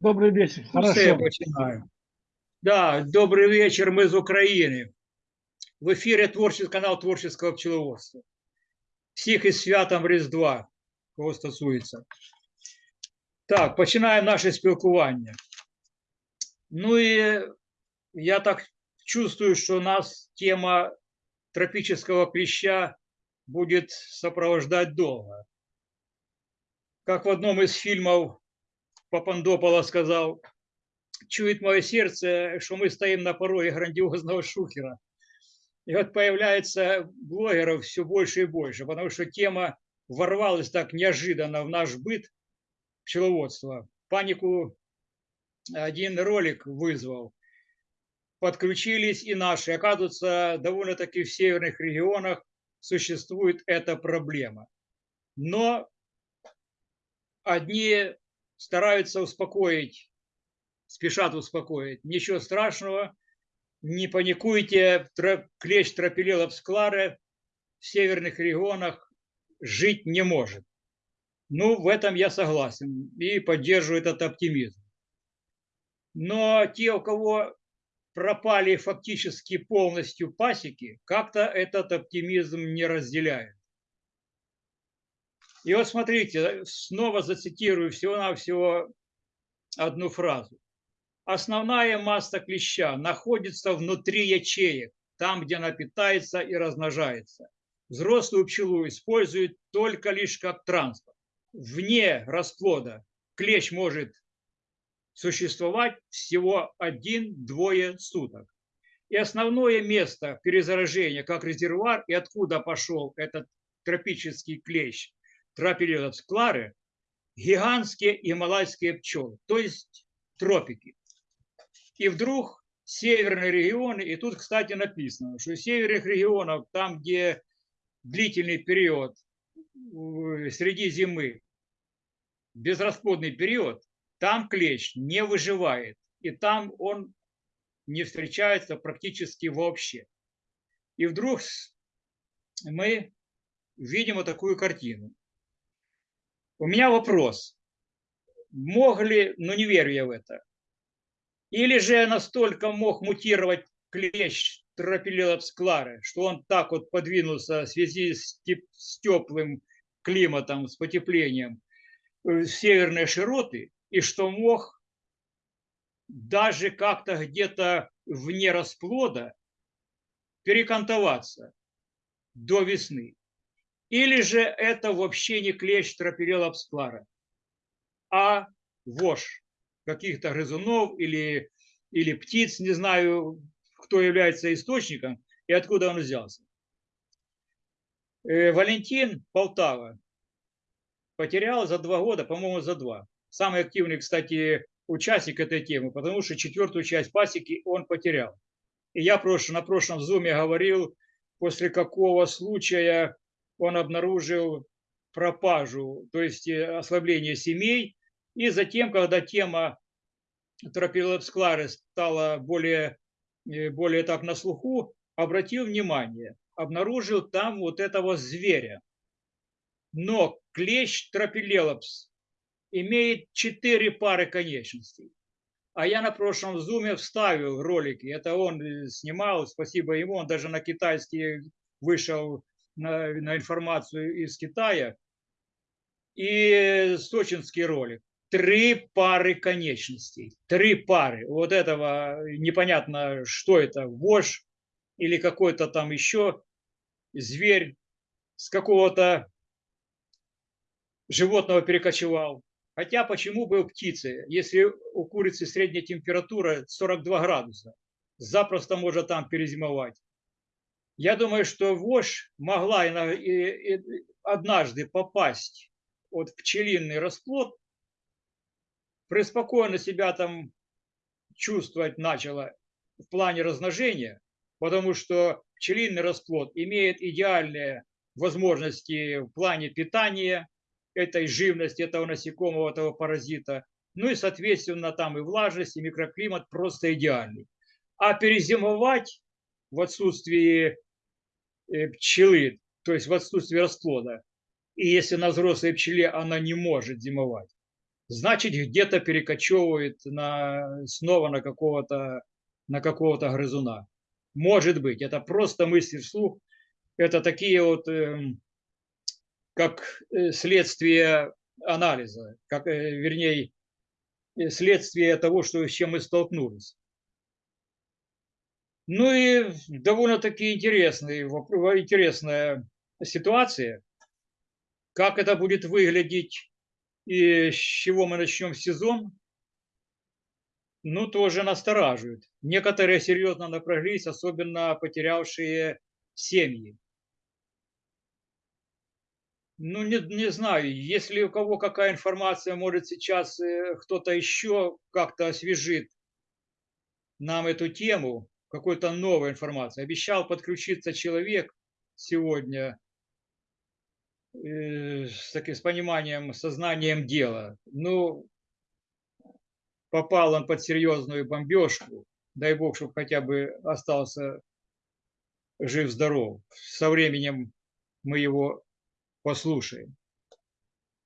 Добрый вечер. Ну, все, я Хорошо. починаю. Да, добрый вечер, мы из Украины. В ефірі творчий канал творческого пчеловодства. Всіх із святом Різдва, кого стосується. Так, починаємо наше спілкування. Ну і я так чувствую, що нас тема тропического клеща будет сопровождать долго. Как в одном из фильмов Папандопола сказал, чует мое сердце, что мы стоим на пороге грандиозного шухера. И вот появляется блогеров все больше и больше, потому что тема ворвалась так неожиданно в наш быт пчеловодства. Панику один ролик вызвал. Подключились и наши. Оказывается, довольно-таки в северных регионах существует эта проблема. Но одни стараются успокоить, спешат успокоить. Ничего страшного, не паникуйте, клещ тропилелопс кларе в северных регионах жить не может. Ну, в этом я согласен и поддерживаю этот оптимизм. Но те, у кого пропали фактически полностью пасеки, как-то этот оптимизм не разделяют. И вот смотрите, снова зацитирую всего-навсего одну фразу. Основная масса клеща находится внутри ячеек, там, где она питается и размножается. Взрослую пчелу используют только лишь как транспорт. Вне расплода клещ может существовать всего один-двое суток. И основное место перезаражения, как резервуар, и откуда пошел этот тропический клещ, тропилелапс кларе, гигантские гималайские пчелы, то есть тропики. И вдруг северные регионы, и тут, кстати, написано, что из северных регионов, там, где длительный период э, среди зимы, безрасплодный период, там клещ не выживает, и там он не встречается практически вообще. И вдруг мы видим вот такую картину. У меня вопрос. Мог ли, ну не верю я в это, или же настолько мог мутировать клещ тропилелопс клары, что он так вот подвинулся в связи с, с теплым климатом, с потеплением э, в северные широты, и что мог даже как-то где-то вне расплода перекантоваться до весны. Или же это вообще не клещ тропилелопс клара, а вошь каких-то грызунов или, или птиц, не знаю, кто является источником и откуда он взялся. Э, Валентин Полтава потерял за два года, по-моему, за два. Самый активный, кстати, участник этой темы, потому что четвертую часть пасеки он потерял. И я прош- на прошлом зуме говорил, после какого случая он обнаружил пропажу, то есть э, ослабление семей. И затем, когда тема тропилопсклары стала более, э, более так на слуху, обратил внимание, обнаружил там вот этого зверя. Но клещ тропилелопс имеет четыре пары конечностей. А я на прошлом зуме вставил ролики. Это он снимал, спасибо ему. Он даже на китайский вышел на, на информацию из Китая. И сочинский ролик. Три пары конечностей. Три пары. Вот этого непонятно, что это, вошь или какой-то там еще зверь с какого-то животного перекочевал. Хотя почему бы у птицы, если у курицы средняя температура 42 градуса, запросто может там перезимовать. Я думаю, что вошь могла однажды попасть вот в пчелиный расплод, преспокойно себя там чувствовать начала в плане размножения, потому что пчелиный расплод имеет идеальные возможности в плане питания этой живности, этого насекомого, этого паразита. Ну и, соответственно, там и влажность, и микроклимат просто идеальный. А перезимовать в отсутствии э, пчелы, то есть в отсутствии расплода, и если на взрослой пчеле она не может зимовать, значит где-то перекочевывает на, снова на какого-то на какого-то грызуна. Может быть, это просто мысли вслух. Это такие вот, эм, как э, следствие анализа, как, э, вернее, э, следствие того, что, с чем мы столкнулись. Ну и довольно-таки интересный, воп- интересная ситуация. Как это будет выглядеть и с чего мы начнем сезон, ну, тоже настораживает. Некоторые серьезно напряглись, особенно потерявшие семьи. Ну, не, не знаю, если у кого какая информация, может сейчас э, кто-то еще как-то освежит нам эту тему, какой-то новой информации. Обещал подключиться человек сегодня э, с таким с пониманием, сознанием дела. Ну, попал он под серьезную бомбежку. Дай бог, чтобы хотя бы остался жив-здоров. Со временем мы его послушаем.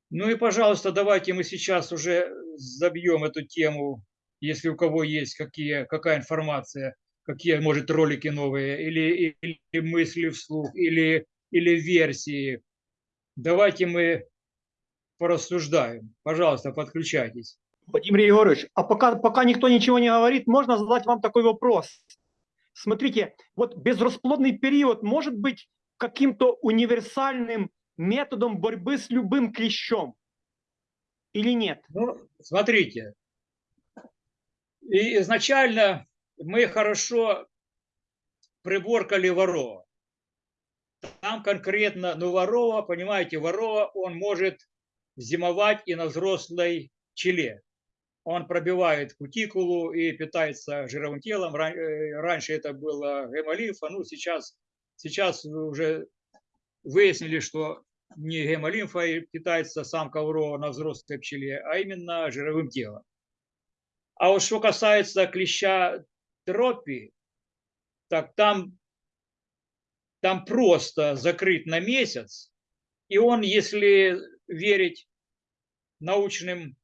Ну и, пожалуйста, давайте мы сейчас уже забьем эту тему, если у кого есть какие, какая информация, какие, может, ролики новые, или, или мысли вслух, или, или версии. Давайте мы порассуждаем. Пожалуйста, подключайтесь. Владимир Егорович, а пока, пока никто ничего не говорит, можно задать вам такой вопрос. Смотрите, вот безрасплодный период может быть каким-то универсальным методом борьбы с любым клещом или нет? Ну, смотрите, и изначально мы хорошо приборкали ворова. Там конкретно, ну, ворова, понимаете, ворова, он может зимовать и на взрослой пчеле. Он пробивает кутикулу и питается жировым телом. Э, Раньше это было гемолимфа, ну, сейчас, сейчас уже выяснили, что не гемолимфой питается самка ворова на взрослой пчеле, а именно жировым телом. А вот что касается клеща тропи, так там, там просто закрыт на месяц, и он, если верить научным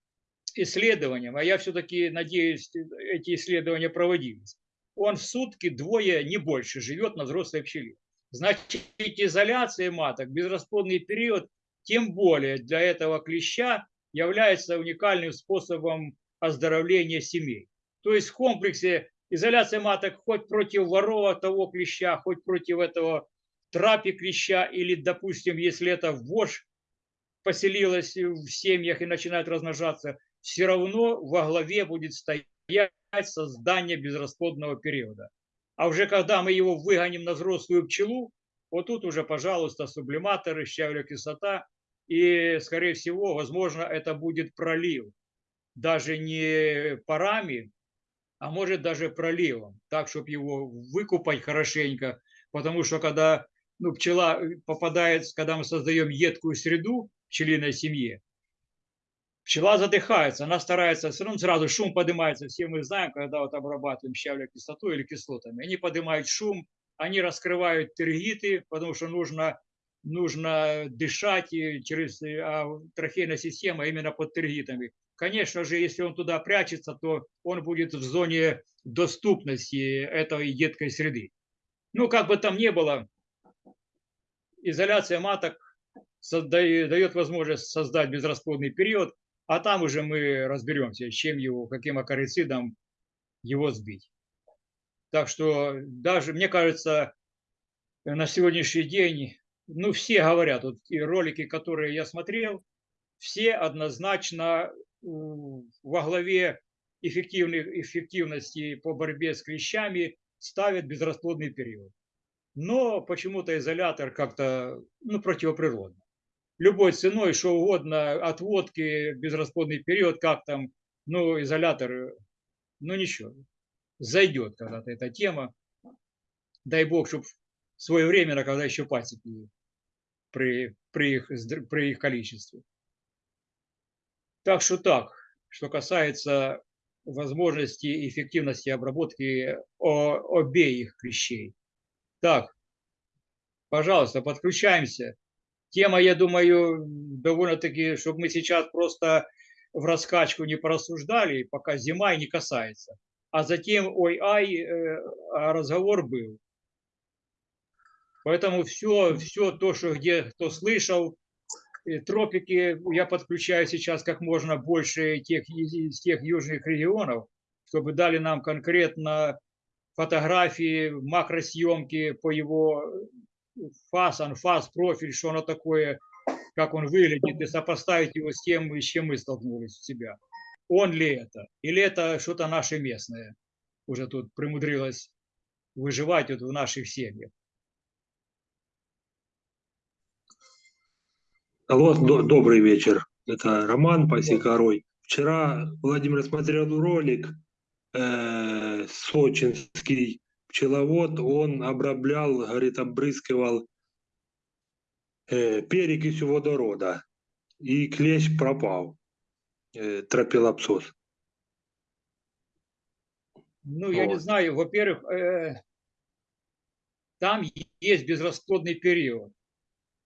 исследованиям, а я все-таки надеюсь, эти исследования проводились, он в сутки двое, не больше, живет на взрослой пчеле. Значит, изоляция маток, безрасплодный период, тем более для этого клеща является уникальным способом оздоровления семей. То есть в комплексе изоляция маток хоть против ворова того клеща, хоть против этого трапи клеща, или, допустим, если это вошь поселилась в семьях и начинает размножаться, все равно во главе будет стоять создание безрасплодного периода. А уже когда мы его выгоним на взрослую пчелу, вот тут уже, пожалуйста, сублиматоры, щавелевая кислота, и, скорее всего, возможно, это будет пролив. Даже не парами, а может даже проливом, так, чтобы его выкупать хорошенько, потому что когда ну, пчела попадает, когда мы создаем едкую среду пчелиной семье, пчела задыхается, она старается, все равно сразу шум поднимается, все мы знаем, когда вот обрабатываем щавелевой кислотой или кислотами, они поднимают шум, они раскрывают тергиты, потому что нужно, нужно дышать через а трахейная система именно под тергитами. Конечно же, если он туда прячется, то он будет в зоне доступности этой едкой среды. Ну, как бы там ни было, изоляция маток дает возможность создать безрасплодный период, а там уже мы разберемся, чем его, каким акарицидом его сбить. Так что даже, мне кажется, на сегодняшний день, ну, все говорят, вот и ролики, которые я смотрел, все однозначно во главе эффективных, эффективности по борьбе с клещами ставят безрасплодный период. Но почему-то изолятор как-то ну, противоприродно. Любой ценой, что угодно, от водки, безрасплодный период, как там, ну, изолятор, ну ничего, зайдет когда-то эта тема. Дай бог, чтобы своевременно, когда еще пасеки при, при, их, при их количестве. Так что так. что касается возможности и эффективности обработки обеих клещей. Так, пожалуйста, подключаемся. Тема, я думаю, довольно-таки, чтобы мы сейчас просто в раскачку не порассуждали, пока зима и не касается. А затем, ой-ай, э, а разговор был. Поэтому все, все то, что где кто слышал, э, тропики, я подключаю сейчас как можно больше тех, из тех южных регионов, чтобы дали нам конкретно фотографии, макросъемки по его фас, анфас, профиль, что оно такое, как он выглядит, и сопоставить его с тем, с чем мы столкнулись у себя. Он ли это? Или это что-то наше местное? Уже тут примудрилось выживать вот в наших семьях. Алло, до- добрый вечер. Это Роман Пасекорой. Вчера Владимир смотрел ролик, э, сочинский пчеловод, он обраблял, говорит, обрызгивал э, перекисью водорода, и клещ пропал, э, тропилопсос. Ну, я не Вот. знаю, во-первых, э, там есть безрасплодный период.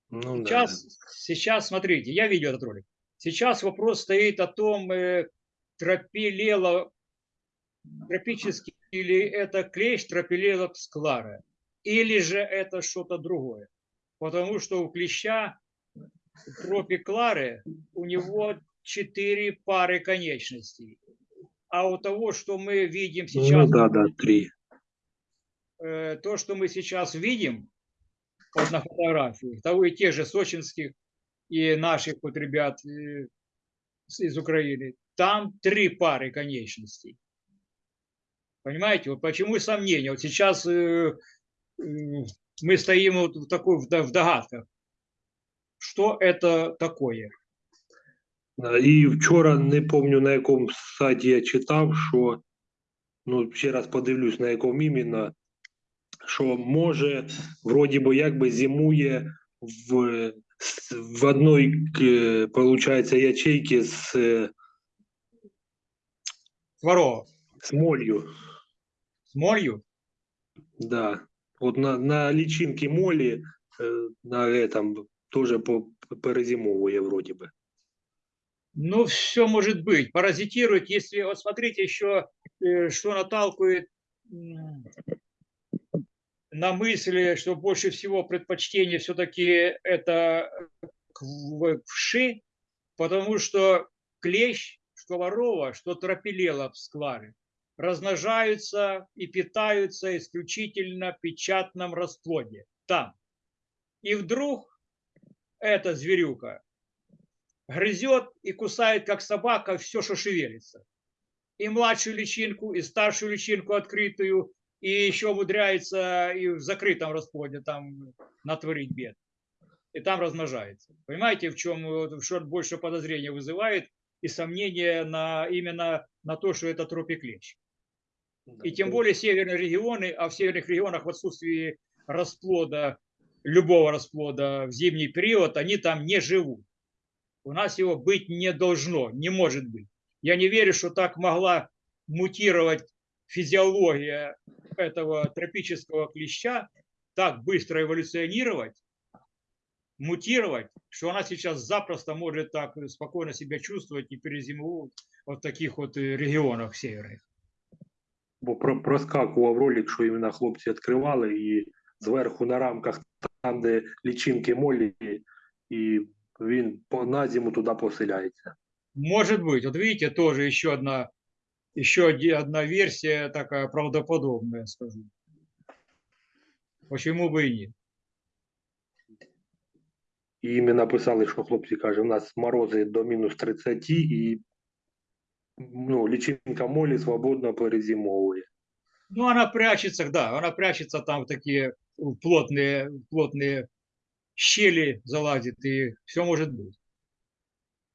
Ну, да. Сейчас, сейчас, смотрите, я видел этот ролик. Сейчас вопрос стоит о том, э, тропилело тропический или это клещ тропилело склара, или же это что-то другое. Потому что у клеща тропиклары у него четыре пары конечностей. А у того, что мы видим Ну, сейчас да, да, три. э, то, что мы сейчас видим вот на фотографии, того и тех же сочинских и наших вот ребят э, из Украины, там три пары конечностей. Понимаете, вот почему сомнения? Вот сейчас э, э, мы стоим вот в такой в до- в догадках. Что это такое? Да, І вчора не пам'ятаю на якому сайті я читав, що ну ще раз подивлюсь, на якому іменно, що може, вроді би, якби зимує в, с- в одній, к- получається, ячейці з, е, Сварова. з молью. С молью? Да. От на, на лічинки молі е, на этом теж по- перезимовує, вроді би. Ну, все может быть. Паразитирует, если, вот смотрите еще, э, что наталкивает м, на мысли, что больше всего предпочтение все-таки это к в- вши, потому что клещ, что ворова, что тропилела в скларе, размножаются и питаются исключительно в печатном расплоде. Там. И вдруг эта зверюка грызет и кусает, как собака, все, что шевелится. И младшую личинку, и старшую личинку открытую, и еще умудряется и в закрытом расплоде там натворить бед. И там размножается. Понимаете, в чем что больше подозрения вызывает и сомнения на, именно на то, что это тропиклещ. И тем более северные регионы, а в северных регионах в отсутствии расплода, любого расплода в зимний период, они там не живут. У нас его быть не должно, не может быть. Я не верю, что так могла мутировать физиология этого тропического клеща, так быстро эволюционировать, мутировать, что она сейчас запросто может так спокойно себя чувствовать и перезимовать вот в таких вот э, регионах северных. Бо про- проскакував ролик, що іменно хлопці відкривали, і зверху на рамках, там, де лічинки молі, і він по на зиму туди поселяється. Может быть, вот видите, тоже еще одна, еще одна версия такая правдоподобная, скажу. Почему бы и нет? І їм написали, що хлопці каже, у нас морози до мінус 30, і ну, лічинка молі свободно перезимовує. Ну, она прячется, да, она прячется там в такие в плотные, в плотные щели залазит, и все может быть.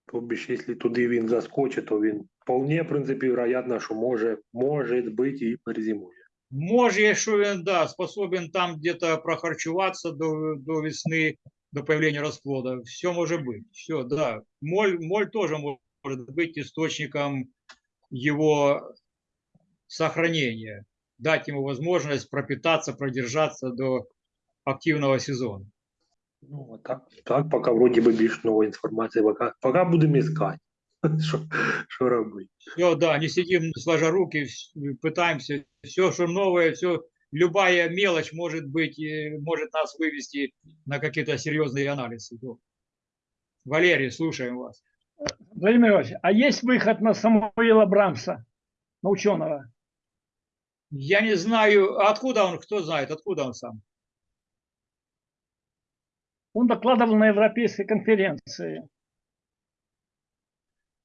Тобто, якщо туди він заскочить, то він вполне, в принципі, вероятно, що може, може бути і перезимує. Может, якщо він, да, способен там где-то прохарчуватися до, до весны, до появления расплода, все может быть. Все, да. Моль, моль тоже может может быть источником его сохранения, дать ему возможность пропитаться, продержаться до активного сезона. Ну, а так, так, поки вроді би більш нової інформації, поки, поки будемо іскати. Що, що робити? Все, да, не сидим сложа руки, вс- пытаемся, все, что новое, все, любая мелочь может быть, э, может нас вывести на какие-то серьезные анализы. Да. Валерий, слушаем вас. Владимир Иванович, а есть выход на Самуила Брамса, на ученого? Я не знаю, а откуда он, кто знает, откуда он сам? Он докладывал на Европейской конференции.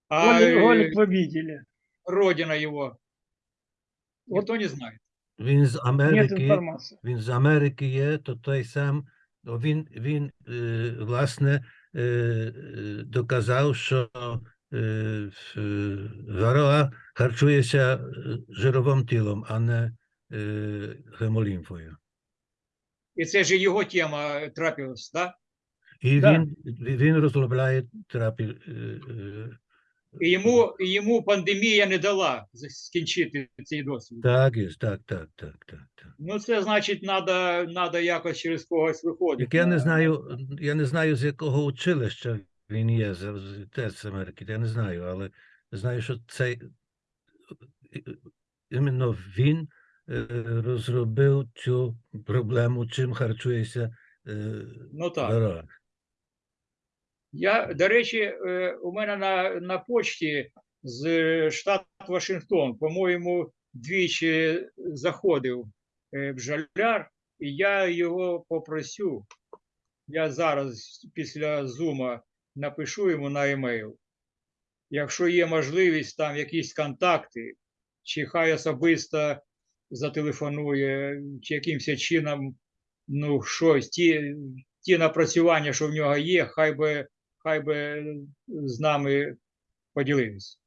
А Ролик, э, ролик вы видели. родина его? Вот Никто не знает. Він з Нет Америки, информации. він з Америки є, то той сам, ну, він, він е, власне е, е, доказав, що е, е, вароа харчується е, жировим тілом, а не е, гемолімфою. І це ж його тема трапилась, да? І Да. він, він розробляє терапію. І йому, і йому пандемія не дала скінчити цей досвід. Так, є, так, так, так, так, так. Ну, це значить, надо, надо якось через когось виходити. Як я не знаю, я не знаю, з якого училища він є, з, теж Америки, я не знаю, але знаю, що цей іменно він е, розробив цю проблему, чим харчується е, Ну так. Я, до речі, е, у мене на, на почті з штату Вашингтон, по-моєму, двічі заходив е, бджоляр, і я його попросю. Я зараз після зума напишу йому на емейл. Якщо є можливість, там якісь контакти, чи хай особисто зателефонує, чи якимось чином, ну, щось, ті, ті напрацювання, що в нього є, хай би хай бы с нами поделились.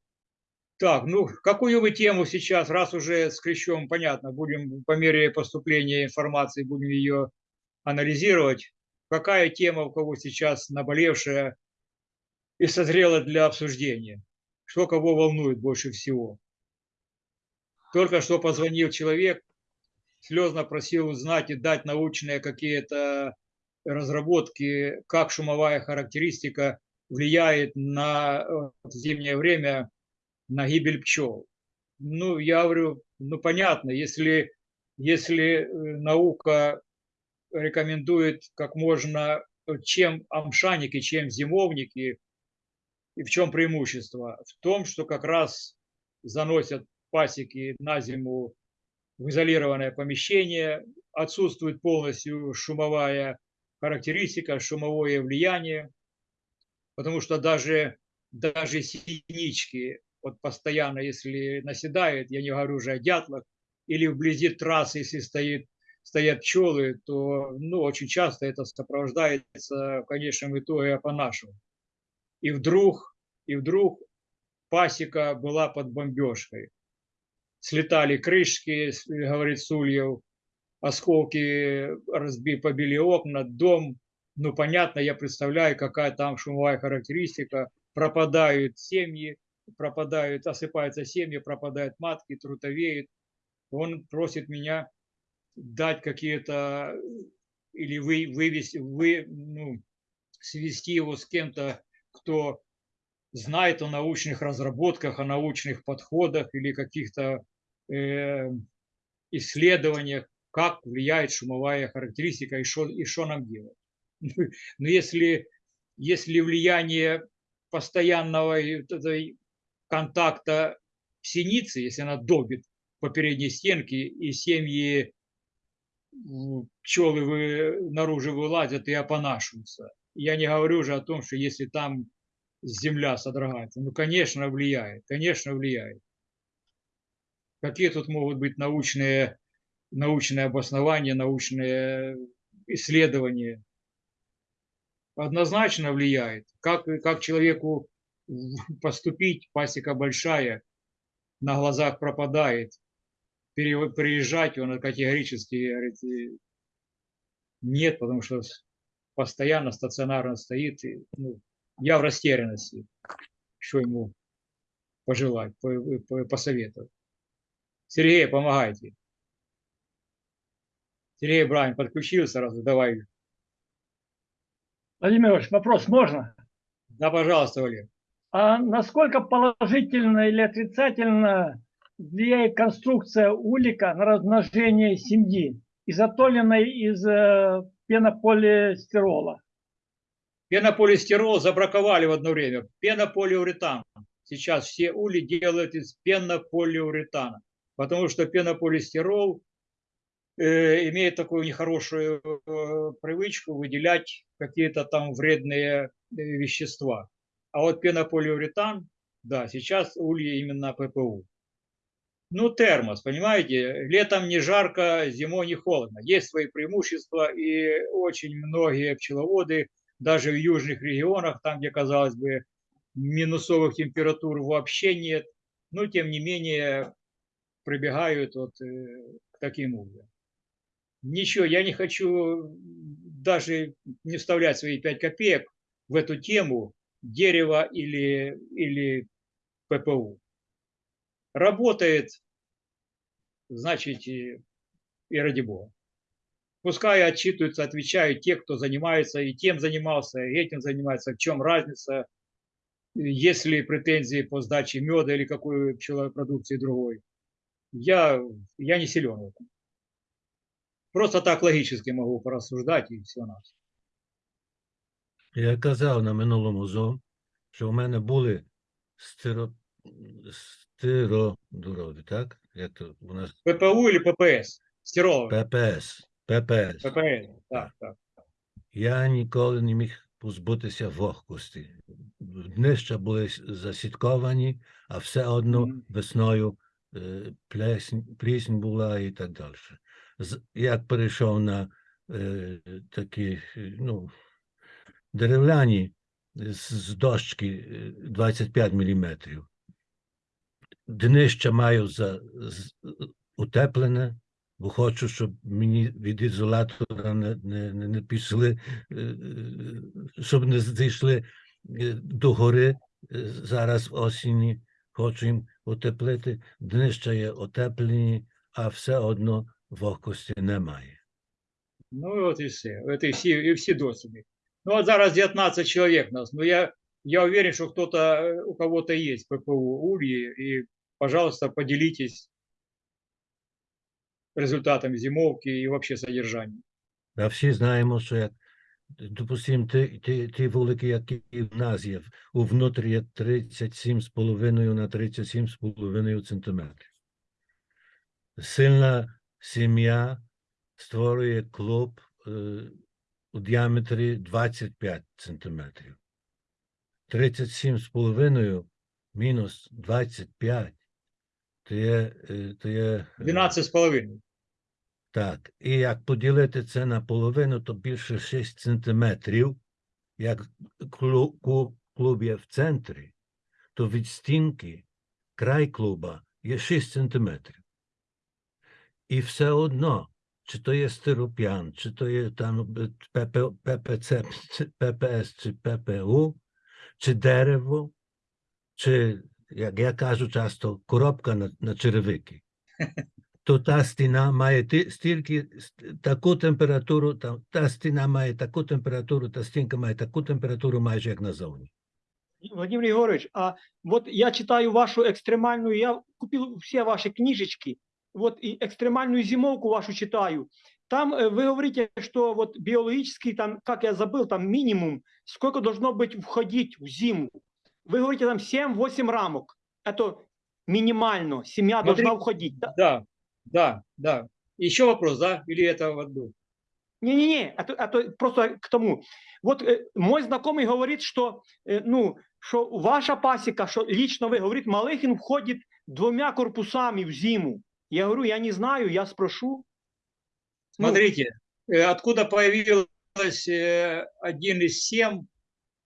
Так, ну, какую вы тему сейчас, раз уже с Клещом, понятно, будем по мере поступления информации, будем ее анализировать. Какая тема у кого сейчас наболевшая и созрела для обсуждения? Что кого волнует больше всего? Только что позвонил человек, слезно просил узнать и дать научные какие-то разработки, как шумовая характеристика влияет на э, в зимнее время на гибель пчел. Ну, я говорю, ну понятно, если, если э, наука рекомендует как можно, э, чем амшаники, чем зимовники, и в чем преимущество? В том, что как раз заносят пасеки на зиму в изолированное помещение, отсутствует полностью шумовая характеристика, шумовое влияние, потому что даже, даже синички, вот постоянно, если наседают, я не говорю уже о дятлах, или вблизи трассы, если стоит, стоят пчелы, то ну, очень часто это сопровождается в конечном итоге по-нашему. И вдруг, и вдруг пасека была под бомбежкой. Слетали крышки, говорит Сульев, осколки разби, побили окна, дом. Ну, понятно, я представляю, какая там шумовая характеристика. Пропадают семьи, пропадают, осыпаются семьи, пропадают матки, трутовеют. Он просит меня дать какие-то или вы, вывести, вы, ну, свести его с кем-то, кто знает о научных разработках, о научных подходах или каких-то э, исследованиях, как влияет шумовая характеристика и что и что нам делать. Но если, если влияние постоянного контакта синицы, если она добит по передней стенке, и семьи м, пчелы вы, наружу вылазят и опонашиваются. Я не говорю уже о том, что если там земля содрогается. Ну, конечно, влияет, конечно, влияет. Какие тут могут быть научные, научные обоснования, научные исследования? Однозначно влияет. Как, как человеку поступить, пасека большая, на глазах пропадает, приезжать, он категорически говорит, нет, потому что постоянно стационарно стоит. и, ну, я в растерянности, что ему пожелать, по- по- посоветовать? Сергей, помогайте. Сергей Брань подключился сразу, давай. Владимир Ильич, вопрос можно? Да, пожалуйста, Валер. А насколько положительно или отрицательно влияет конструкция улика на размножение семьи, изготовленной из э, пенополистирола? Пенополистирол забраковали в одно время. Пенополиуретан. Сейчас все ули делают из пенополиуретана. Потому что пенополистирол имеет такую нехорошую э, привычку выделять какие-то там вредные э, вещества. А вот пенополиуретан, да, сейчас ульи именно ППУ. Ну, термос, понимаете, летом не жарко, зимой не холодно. Есть свои преимущества, и очень многие пчеловоды, даже в южных регионах, там, где, казалось бы, минусовых температур вообще нет, но, тем не менее, прибегают вот э, к таким ульям. Ничего, я не хочу даже не вставлять свои 5 копеек в эту тему дерева или, или ППУ. Работает, значит, и, и ради бога. Пускай отчитываются, отвечают те, кто занимается, и тем занимался, и этим занимается. В чем разница, есть ли претензии по сдаче меда или какой пчеловой продукции другой. Я, я не силен в этом. Просто так логически могу порассуждать и все нас. Я казав на минулому зо, що в мене були стиро... стиродурові, так? Як то у нас ППУ или ППС? Стироловый. ППС. ППС. ППС, так, так. Я ніколи не міг позбутися вогкості. Днища були засітковані, а все одно весною е, плесень, плісень була і так далі. Як перейшов на е, такі е, ну, деревляні з, з дощки е, 25 мм, днище маю за, утеплене, бо хочу, щоб мені від ізолятора не, не, не, пішли, е, е, щоб не зійшли е, до гори е, зараз в осені. Хочу їм утеплити. Днища є утеплені, а все одно вогкості немає. Ну от і все. От і всі, і всі досвіди. Ну от зараз 19 чоловік нас. Ну я, я уверен, що хто-то, е, у кого-то є ППУ Ульї, і, пожалуйста, поделитесь результатами зимовки і вообще содержанием. А всі знаємо, що як, допустимо, ті, ті, ті вулики, які в нас є, у внутрі є 37,5 на 37,5 сантиметрів. Сильна сім'я створює клуб е, у діаметрі 25 сантиметрів. 37,5 мінус 25 то є, е, то є е, 12 з половиною. так, і як поділити це на половину, то більше 6 сантиметрів. Як клу- ку- клуб є в центрі, то від стінки край клуба є 6 сантиметрів. І все одно, чи то є стироп'ян, чи то є там е, ПП, ППЦ, ППС, чи ППУ, чи дерево, чи, як я кажу часто, коробка на, на черевики то та стіна має стільки таку температуру, та, та стіна має таку температуру, та стінка має таку температуру, майже як назовні. Владимир Егорович, а вот я читаю вашу экстремальную, я купил все ваши книжечки, вот и экстремальную зимовку вашу читаю. Там э, вы говорите, что вот биологический, там, как я забыл, там минимум, сколько должно быть входить в зиму. Вы говорите там 7-8 рамок. Это минимально, семья Смотри. должна входить. Да? Да, да, да. Еще вопрос, да? Или это в одну? Не-не-не, это, это просто к тому. Вот э, мой знакомый говорит, что, э, ну, что ваша пасека, что лично вы, говорит, Малыхин входит двумя корпусами в зиму. Я говорю, я не знаю, я спрошу. Ну, Смотрите, э, откуда появилось э, 1,7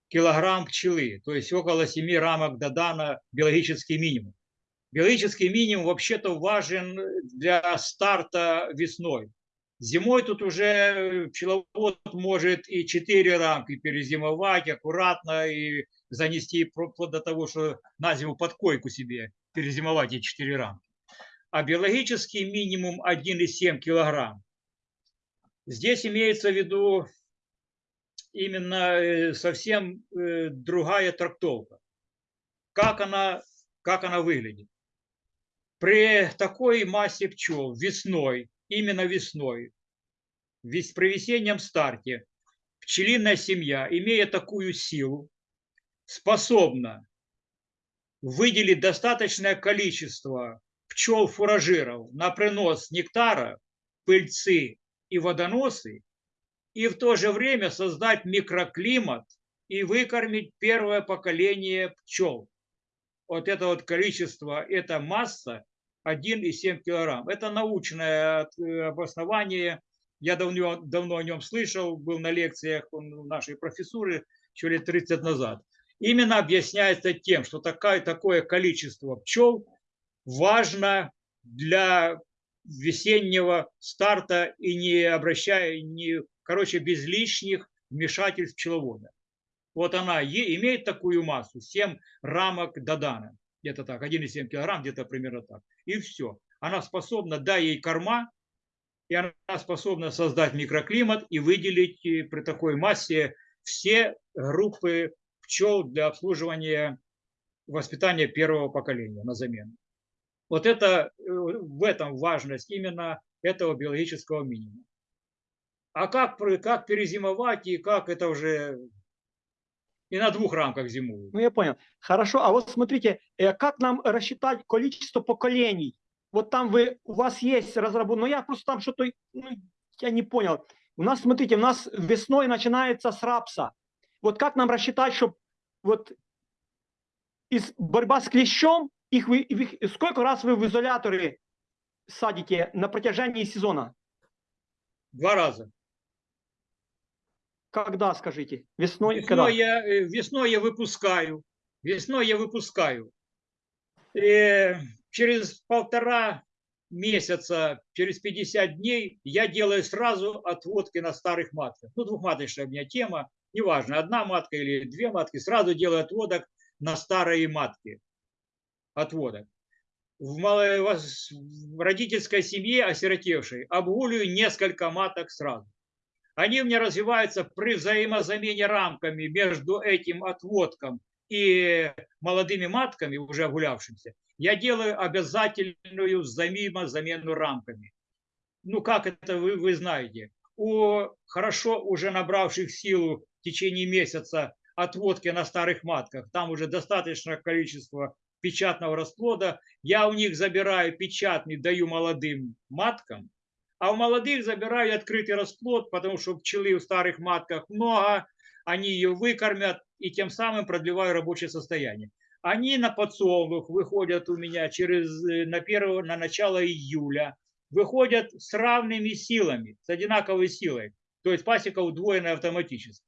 килограмм пчелы, то есть около 7 рамок додана биологический минимум. Биологический минимум вообще-то важен для старта весной. Зимой тут уже пчеловод может и 4 рамки перезимовать аккуратно и занести вплоть до того, что на зиму под койку себе перезимовать эти 4 рамки. А биологический минимум 1,7 килограмм. Здесь имеется в виду именно э, совсем э, другая трактовка. Как она, как она выглядит. При такой массе пчел весной, именно весной, вес- при весеннем старте, пчелиная семья, имея такую силу, способна выделить достаточное количество пчел-фуражиров на принос нектара, пыльцы и водоносы, и в то же время создать микроклимат и выкормить первое поколение пчел. Вот это вот количество, это масса 1,7 килограмм. Это научное э, обоснование. Я давно, давно о нем слышал, был на лекциях нашей профессуры еще лет 30 назад. Именно объясняется тем, что такое, такое количество пчел важно для весеннего старта и не обращая, не, короче, без лишних вмешательств пчеловода. Вот она имеет такую массу, 7 рамок Додана, где-то так, 1,7 килограмм, где-то примерно так. И все. Она способна, дай ей корма, и она способна создать микроклимат и выделить э, при такой массе все группы пчел для обслуживания воспитания первого поколения на замену. Вот это, э, в этом важность именно этого биологического минимума. А как, как перезимовать и как это уже и на двух рамках зимуют. Ну, я понял. Хорошо, а вот смотрите, э, как нам рассчитать количество поколений? Вот там вы, у вас есть разработка, но я просто там что-то, ну, я не понял. У нас, смотрите, у нас весной начинается с рапса. Вот как нам рассчитать, чтобы вот из борьба с клещом, их вы, их- сколько раз вы в изоляторы садите на протяжении сезона? Два раза. Когда, скажите? Весной? когда? Весной я, э, весной я выпускаю. Весной я выпускаю. Э, через полтора месяца, через 50 дней я делаю сразу отводки на старых матках. Ну, двухматочная у меня тема, неважно, одна матка или две матки, сразу делаю отводок на старые матки. Отводок. В, мало- вос- в родительской семье осиротевшей обгуливаю несколько маток сразу. Они у меня развиваются при взаимозамене рамками между этим отводком и молодыми матками, уже огулявшимся. Я делаю обязательную взаимозамену рамками. Ну, как это вы, вы знаете. У хорошо уже набравших силу в течение месяца отводки на старых матках, там уже достаточное количество печатного расплода. Я у них забираю печатный, даю молодым маткам, а у молодых забираю открытый расплод, потому что пчелы в старых матках много, они ее выкормят и тем самым продлеваю рабочее состояние. Они на подсолнух выходят у меня через, э, на, первого, на начало июля, выходят с равными силами, с одинаковой силой. То есть пасека удвоенная автоматически.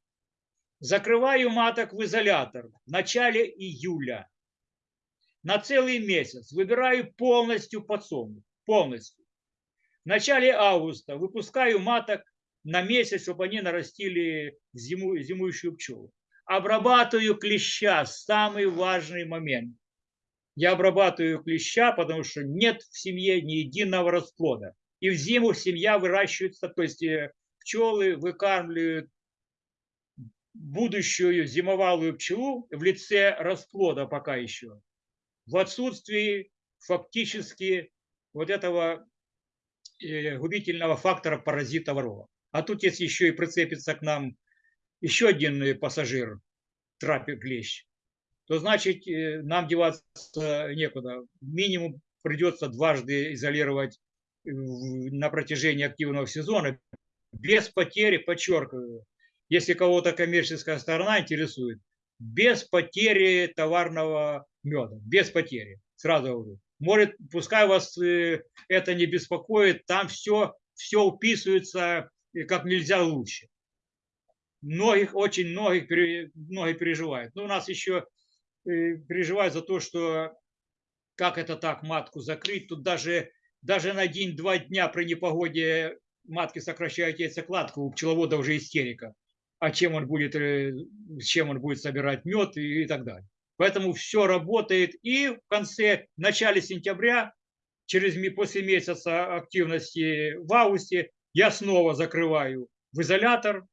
Закрываю маток в изолятор в начале июля. На целый месяц выбираю полностью подсолнух. Полностью. В начале августа выпускаю маток на месяц, чтобы они нарастили зиму, зимующую пчелу. Обрабатываю клеща, самый важный момент. Я обрабатываю клеща, потому что нет в семье ни единого расплода. И в зиму семья выращивается, то есть э, пчелы выкармливают будущую зимовалую пчелу в лице расплода пока еще. В отсутствии фактически вот этого э, губительного фактора паразита ворова. А тут если еще и прицепится к нам еще один э, пассажир, трапик клещ, то значит э, нам деваться некуда. Минимум придется дважды изолировать на протяжении активного сезона без потери, подчеркиваю, если кого-то коммерческая сторона интересует, без потери товарного меда, без потери, сразу говорю. Может, пускай вас э, это не беспокоит, там все, все уписывается э, как нельзя лучше. Многих, очень многих, многие переживают. Но у нас еще э, переживают за то, что как это так матку закрыть. Тут даже, даже на день-два дня при непогоде матки сокращают яйцекладку, у пчеловода уже истерика. А чем он будет, э, чем он будет собирать мед и, и так далее. Поэтому все работает. И в конце, в начале сентября, через, после месяца активности в августе, я снова закрываю в изолятор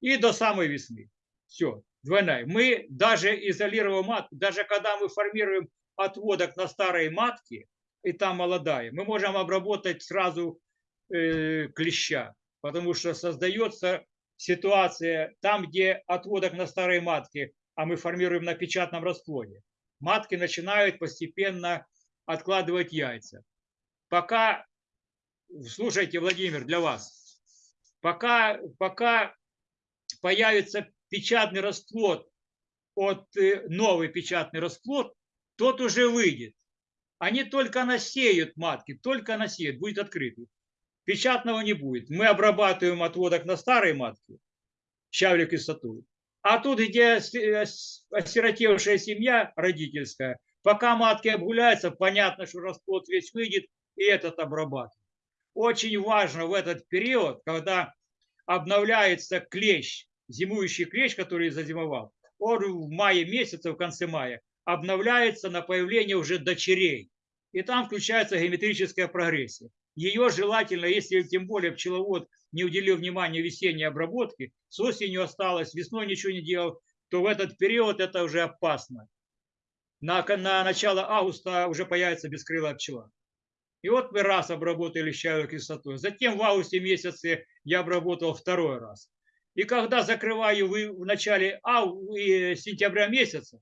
и до самой весны. Все, двойная. Мы даже изолировав матку, даже когда мы формируем отводок на старые матки, и там молодая, мы можем обработать сразу э, клеща, потому что создается ситуация там, где отводок на старой матке, а мы формируем на печатном расплоде. Матки начинают постепенно откладывать яйца. Пока, слушайте, Владимир, для вас, пока, пока появится печатный расплод, от э, новый печатный расплод, тот уже выйдет. Они только насеют матки, только насеют, будет открытый. Печатного не будет. Мы обрабатываем отводок на старой матке, щавлю кислоту. А тут, где осиротевшая семья родительская, пока матки обгуляются, понятно, что расплод весь выйдет, и этот обрабатывают. Очень важно в этот период, когда обновляется клещ, зимующий клещ, который зазимовал, он в мае месяце, в конце мая, обновляется на появление уже дочерей. И там включается геометрическая прогрессия. Ее желательно, если тем более пчеловод не уделил внимания весенней обработке, с осенью осталось, весной ничего не делал, то в этот период это уже опасно. На, на начало августа уже появится бескрылая пчела. И вот мы раз обработали щавелевой кислотой. Затем в августе месяце я обработал второй раз. И когда закрываю вы- в начале ау- сентября месяца,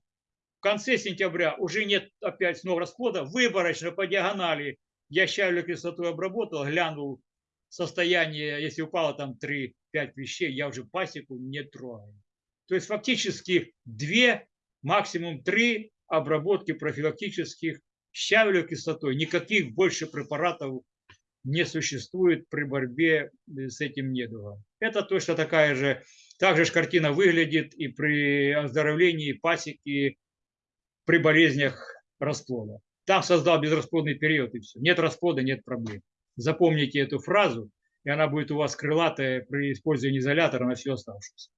в конце сентября уже нет опять снова расплода, выборочно по диагонали я щавелевой кислотой обработал, глянул состояние, если упало там 3-5 вещей, я уже пасеку не трогаю. То есть фактически две, максимум три обработки профилактических щавелевой кислотой. Никаких больше препаратов не существует при борьбе э, с этим недугом. Это точно такая же, так же ж картина выглядит и при оздоровлении пасеки при болезнях расплода. Там создал безрасплодный период и все. Нет расплода, нет проблем. Запомните эту фразу, и она будет у вас крылатая при использовании изолятора на всю оставшуюся.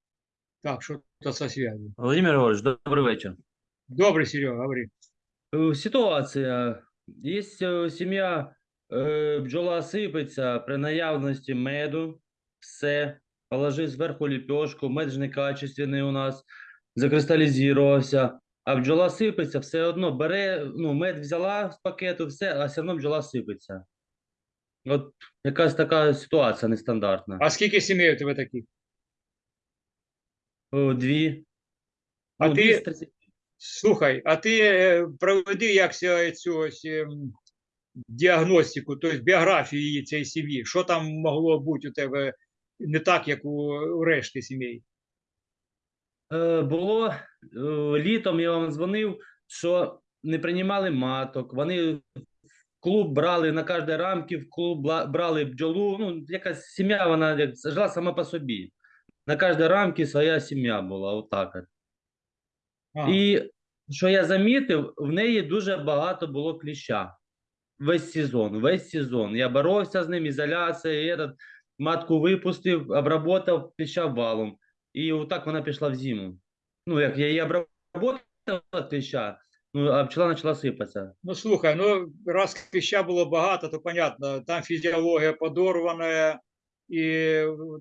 Так, что-то со связью. Володимир Григорович, добрий вечір. Добрый, Серега, говори. Е, Ситуація. Є е, сім'я, е, бджола сипеться при наявності меду, все, положив зверху ліпешку, мед ж некачественний у нас, закристалізувався, А бджола сипеться, все одно бере, ну, мед взяла з пакету, все, а все одно бджола сипеться. От якась така ситуація нестандартна. А скільки сімей у тебе таких? О, Дві. А ну, ти- дві з 30. Слухай, а ти е, проведи як цю ось, ем, діагностику, тобто біографію її цієї сім'ї. Що там могло бути у тебе не так, як у, у решти сімей? Е, було е, літом, я вам дзвонив, що не приймали маток. Вони в клуб брали на кожній рамки, в клуб брали бджолу. Ну, якась сім'я, вона як жила сама по собі. На кожній рамці своя сім'я була, отак. от. А, І що я замітив, в неї дуже багато було кліща. Весь сезон, весь сезон. Я боровся з ним, ізоляція, і этот, матку випустив, обработав кліща валом. І отак вона пішла в зиму. Ну, як я її обработав кліща, ну, а пчела почала сипатися. Ну слухай, ну раз кліща було багато, то понятно, там фізіологія подорвана, і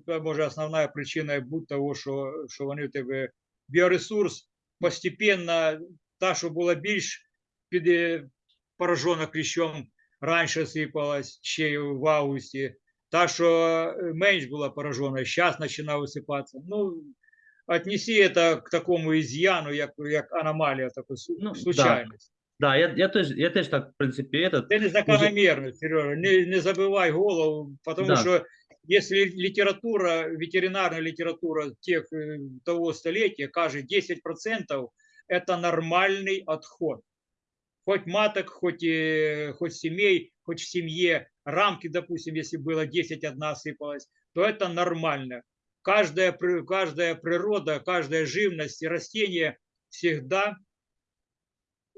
це може основна причина бути того, що, що вони в тебе біоресурс постепенно, та, що була більш під е, поражена кліщом, раніше сипалась ще в августі, та, що е, менш була поражена, зараз починає висипатися. Ну, отнеси це к такому із'яну, як, як аномалія, таку су- Ну, да. случайність. Да, я, я, теж, я теж так, в принципі, этот, Це не закономірно, Сережа, не, не забивай голову, потому Да. что если литература, ветеринарная литература тех, э, того столетия, кажет 10% это нормальный отход. Хоть маток, хоть, э, хоть семей, хоть в семье, рамки, допустим, если было 10, одна сыпалась, то это нормально. Каждая, каждая природа, каждая живность и растение всегда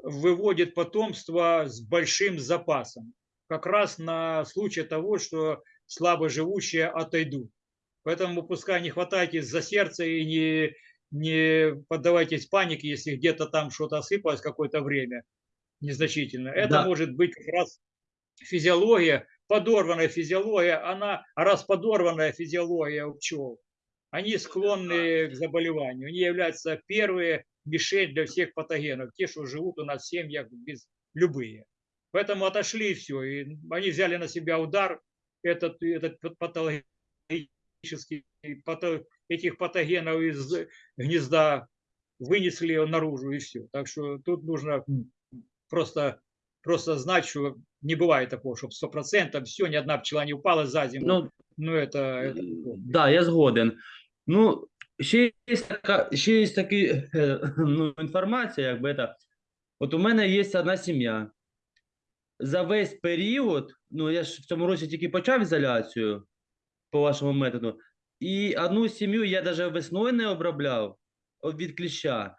выводит потомство с большим запасом. как раз на случай того, что слабо живущие отойдут. Поэтому пускай не хватайтесь за сердце и не, не поддавайтесь панике, если где-то там что-то осыпалось какое-то время незначительно. Это Да. может быть как раз физиология, подорванная физиология, она, раз подорванная физиология у пчел, они склонны к заболеванию. Они являются первые мишень для всех патогенов, те, что живут у нас в семьях без любые. Поэтому отошли и все. И они взяли на себя удар этот, этот патологический, пато- этих патогенов из гнезда вынесли наружу и все. Так что тут нужно просто, просто знать, что не бывает такого, чтобы сто процентов все, ни одна пчела не упала за зиму. Ну, Ну, это, это Да, я згоден. Ну, ще є така, ще є такі, е, ну, інформація, якби це. От у мене є одна сім'я. За весь період, ну я ж в цьому році тільки почав ізоляцію по вашому методу, і одну сім'ю я навіть весною не обробляв от від кліща.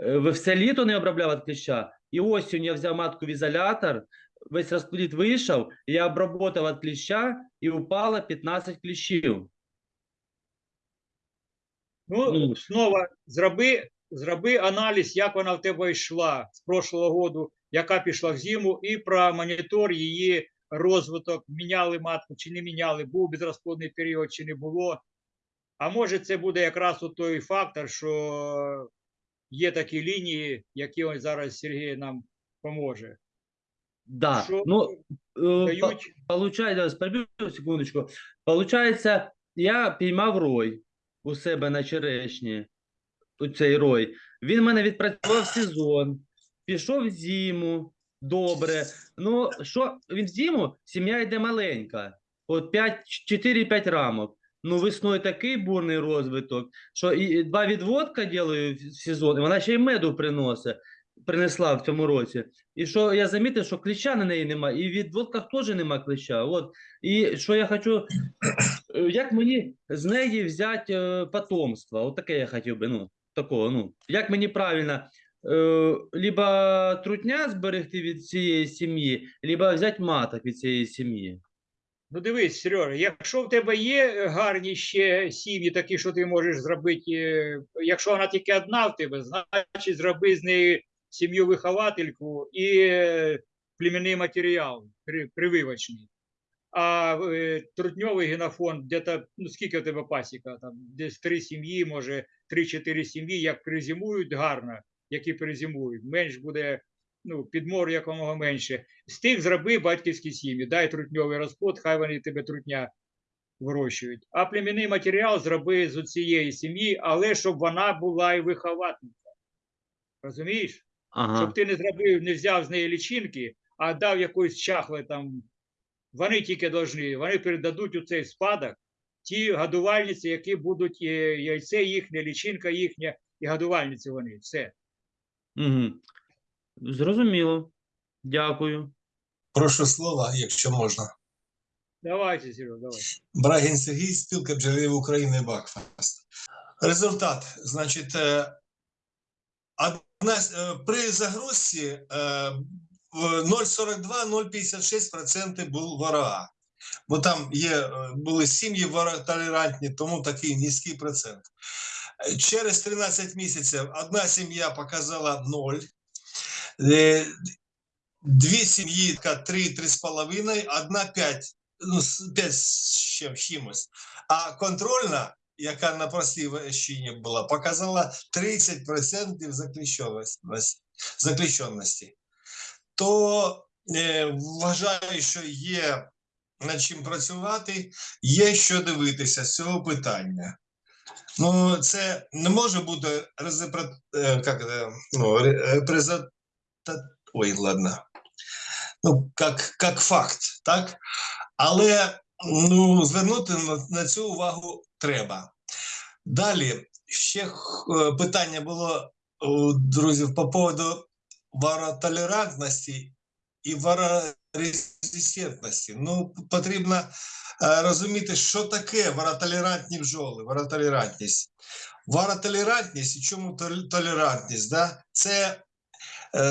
Е, в- Все літо не обробляв від кліща. І осінь я взяв матку в ізолятор, весь розплід вийшов, я обработав від кліща і упало 15 кліщів. Ну, Ну. знову зроби, зроби аналіз, як вона в тебе йшла з прошлого року, яка пішла в зиму, і промонітор її розвиток, міняли матку чи не міняли, був безрозплодний період чи не було. А може, це буде якраз от той фактор, що є такі лінії, які ось зараз Сергій нам поможе. Да. Що Ну, е, дають Получается, переб'ю секундочку. Получається, я піймав рой у себе на черешні. у Цей рой. Він мене відпрацював сезон, пішов в зиму. Добре. Ну, що він в зиму? Сім'я йде маленька. От 5, 4-5 рамок. Ну, весною такий бурний розвиток, що і два відводка ділаю в сезон, і вона ще й меду приносить, принесла в цьому році. І що я замітив, що кліща на неї немає, і в відводках теж нема кліща. От. І що я хочу, е, як мені з неї взяти е, потомство? От таке я хотів би, ну, такого, ну, як мені правильно, е, либо трутня зберегти від цієї сім'ї, либо взяти маток від цієї сім'ї. Ну дивись, Сережа, якщо в тебе є гарні ще сім'ї, такі, що ти можеш зробити, е, якщо вона тільки одна в тебе, значить зроби з неї сім'ю-виховательку і е, племінний матеріал при- прививочний. А е, трутньовий генофонд, де-то, ну скільки в тебе пасіка, там десь три сім'ї, може, три-чотири сім'ї, як призимують гарно, які перезимують, менш буде ну, підмор якомога менше. З тих зроби батьківські сім'ї, дай трутньовий розплод, хай вони тебе трутня вирощують. А племінний матеріал зроби з цієї сім'ї, але щоб вона була і вихователька. Розумієш? Ага. Щоб ти не зробив, не взяв з неї лічинки, а дав якоїсь чахли там. Вони тільки должны, вони передадуть у цей спадок ті годувальниці, які будуть е, яйце їхнє, лічинка їхня, і годувальниці вони. Все. Угу. Зрозуміло. Дякую. Прошу слова, якщо можна. Давайте, Серега, давай. Брагін Сергій, спілка бджолярів України Бакфаст. Результат. Значить, е, е, при загрузці е, 0,42-0,56% був ворога. Бо там є, е, були сім'ї воротолерантні, тому такий низький процент. Е, Через 13 місяців одна сім'я показала 0. Е, Дві сім'ї 3-3,5, одна 5 ну, з- п'ять з чимось. А контрольна, яка на простій була, показала 30% закліщеності. закліщеності. То е, вважаю, що є над чим працювати, є що дивитися з цього питання. Ну, це не може бути резепре, е, ну, ре- репрезент... Ой, ладно. Ну, як, як факт, так? Але ну, звернути на, на цю увагу треба. Далі ще е, питання було друзів по поводу варотолерантності і варорезистентності. Ну, потрібно е, розуміти, що таке варотолерантні бджоли, варотолерантність. Варотолерантність і чому толерантність? Да? Це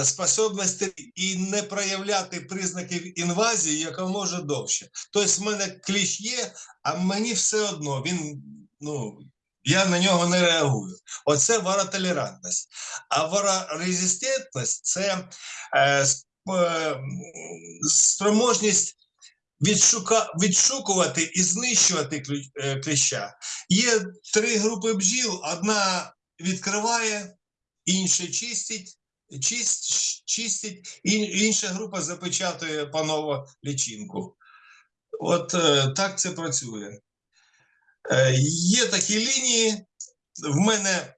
способності і не проявляти признаків інвазії якомога довше. Тобто, в мене кліщ є, а мені все одно він, ну, я на нього не реагую. Оце варотолерантність. А варорезистентність це е, е, спроможність відшукувати і знищувати е, кліща. Є три групи бджіл: одна відкриває, інша чистить, чист, чистить, ін- інша група запечатує паново лічинку. От е, так це працює. Е, є такі лінії. В мене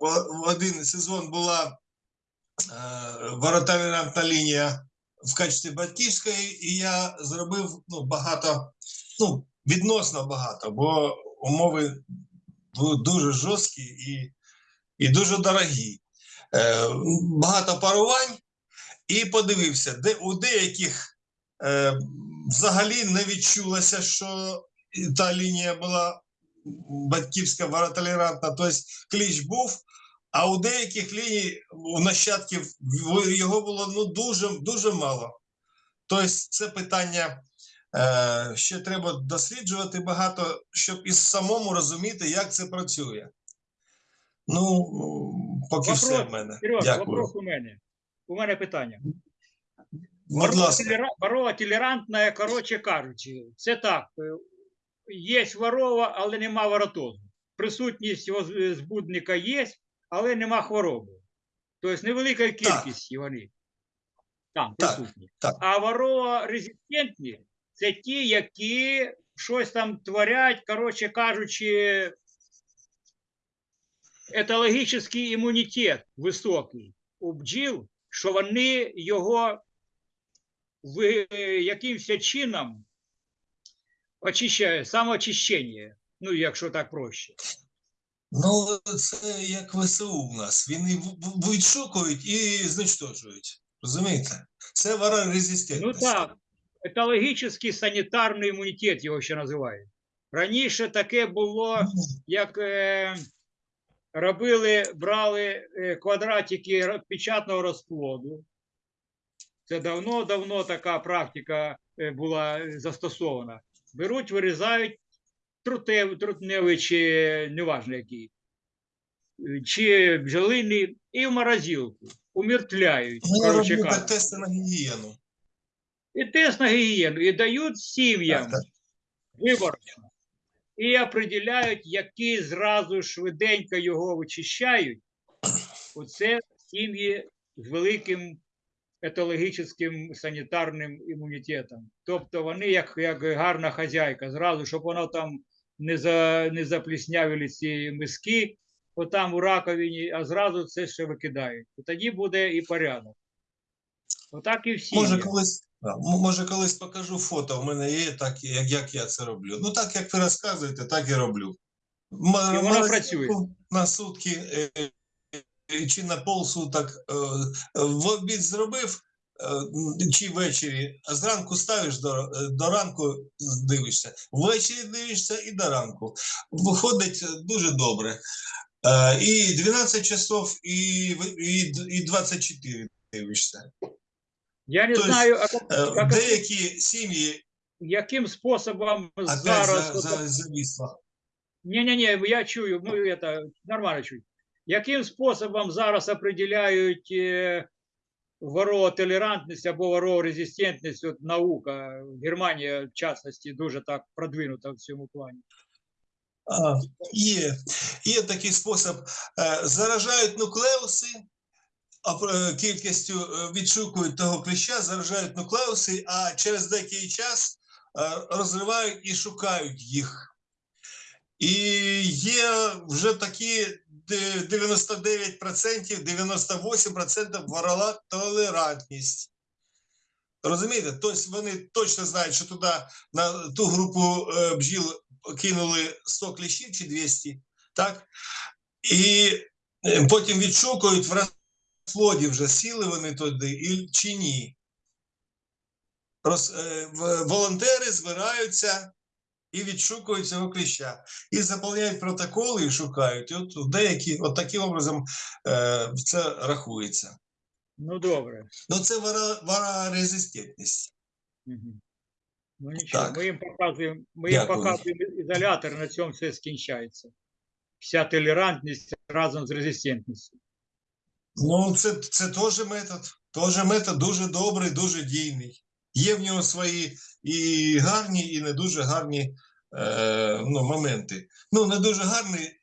в один сезон була е, воротолерантна лінія в качестві батьківської, і я зробив ну, багато, ну, відносно багато, бо умови дуже жорсткі і, і дуже дорогі. Е, багато парувань, і подивився, де у деяких е, взагалі не відчулося, що та лінія була батьківська воротолерантна, тобто кліч був, а у деяких ліній у нащадків його було ну, дуже, дуже мало. Тобто це питання е, ще треба досліджувати багато, щоб і самому розуміти, як це працює. Ну, поки все в мене. Сереж, Дякую. вопрос у мене. У мене питання. Будь ласка. Ворова, толерантна, коротше кажучи, це так. е, Є ворова, але нема воротозу. Присутність збудника є, але нема хвороби. Тобто невелика кількість вони там Так, так. А ворова резистентні це ті, які щось там творять, коротше кажучи, етологічний імунітет високий у бджіл, що вони його в, якимось чином очищають, самоочищення, ну, якщо так проще. Ну, це як ВСУ у нас. Вони в- в- відшукують і знищують. Розумієте? Це Ну так, етологічний санітарний імунітет його ще називають. Раніше таке було, Ну, як е, робили, брали е, квадратики печатного розплоду. Це давно-давно така практика е, була е, застосована. Беруть, вирізають трутев, трутневий чи неважно який, чи бджолиний, і в морозилку. Умертвляють, кажучи. тести на гігієну. І тест на гігієну, і дають сім'ям виборочно. І определяють, які зразу швиденько його вичищають. Оце сім'ї з великим етологічним санітарним імунітетом. Тобто вони, як, як гарна хазяйка, зразу, щоб воно там не, за, не запліснявили ці миски, отам у раковині, а зразу це ще викидають. І тоді буде і порядок. Отак і всі. Може, колись, може, колись покажу фото. У мене є, так, як, як я це роблю. Ну, так як ви розказуєте, так і роблю. М- І воно працює. На сутки е, е, чи на полсуток е, в обід зробив. Чи ввечері, а зранку ставиш до, до ранку дивишся. Ввечері дивишся і до ранку. Виходить дуже добре. І 12 часов, і, і, і 24 дивишся. Я не Тобто, знаю, а як- Е, як- Деякі сім'ї яким способом опять зараз. за, за, зависло. Ні-ні-ні, я чую, ну это нормально чую. Яким способом зараз определяють е, воротолерантність або ворорезистентність, от наука, Германія, в частності, дуже так продвинута в цьому плані. А, є, є такий спосіб. Е, Заражають нуклеуси, а е, кількістю е, відшукують того кліща, заражають нуклеуси, а через деякий час е, розривають і шукають їх. І є вже такі 99%, 98% ворова толерантність. Розумієте? Тобто вони точно знають, що туди на ту групу е, бджіл кинули 100 кліщів чи 200, так? І е, потім відшукують в розплоді вже сіли вони туди і, чи ні. Роз, е, волонтери збираються і відшукують цього кліща. І заповняють протоколи і шукають. І от деякі, от таким образом е, це рахується. Ну добре. Ну це вара- варорезистентність. Мгм. Ну нічого, Так. ми їм показуємо, ми їм Дякую. показуємо ізолятор, на цьому все скінчається. Вся толерантність разом з резистентністю. Ну, це, це теж метод. Теж метод дуже добрий, дуже дійний. Є в нього свої і гарні, і не дуже гарні е, ну, моменти. Ну, не дуже гарний,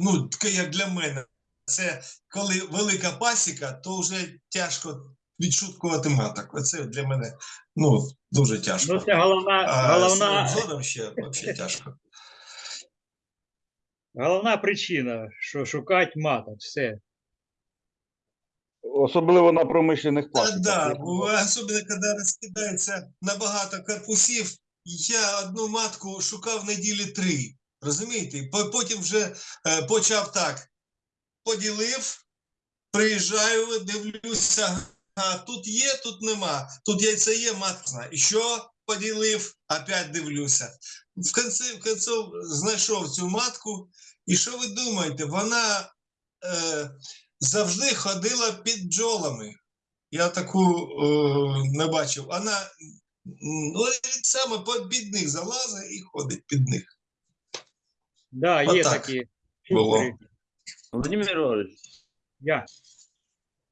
ну, таке, як для мене. Це коли велика пасіка, то вже тяжко відшуткувати маток. Оце для мене ну, дуже тяжко. Ну це головна, а головна, з згодом ще взагалі тяжко. головна причина, що шукати маток, все. Особливо на промишлених пластиках. да, особливо, коли розкидається на багато корпусів, я одну матку шукав неділі три. Розумієте? Потім вже е, почав так. Поділив, приїжджаю, дивлюся, а тут є, тут нема. Тут яйце є, матка. І що поділив, опять дивлюся. В кінці, в кінці знайшов цю матку, і що ви думаєте, вона е, завжди ходила під бджолами. Я таку е, не бачив. Вона м, ну, саме по- під них залазить і ходить під них. Да, є Отак такі. було. фігури. Владимир Григорьевич, Я.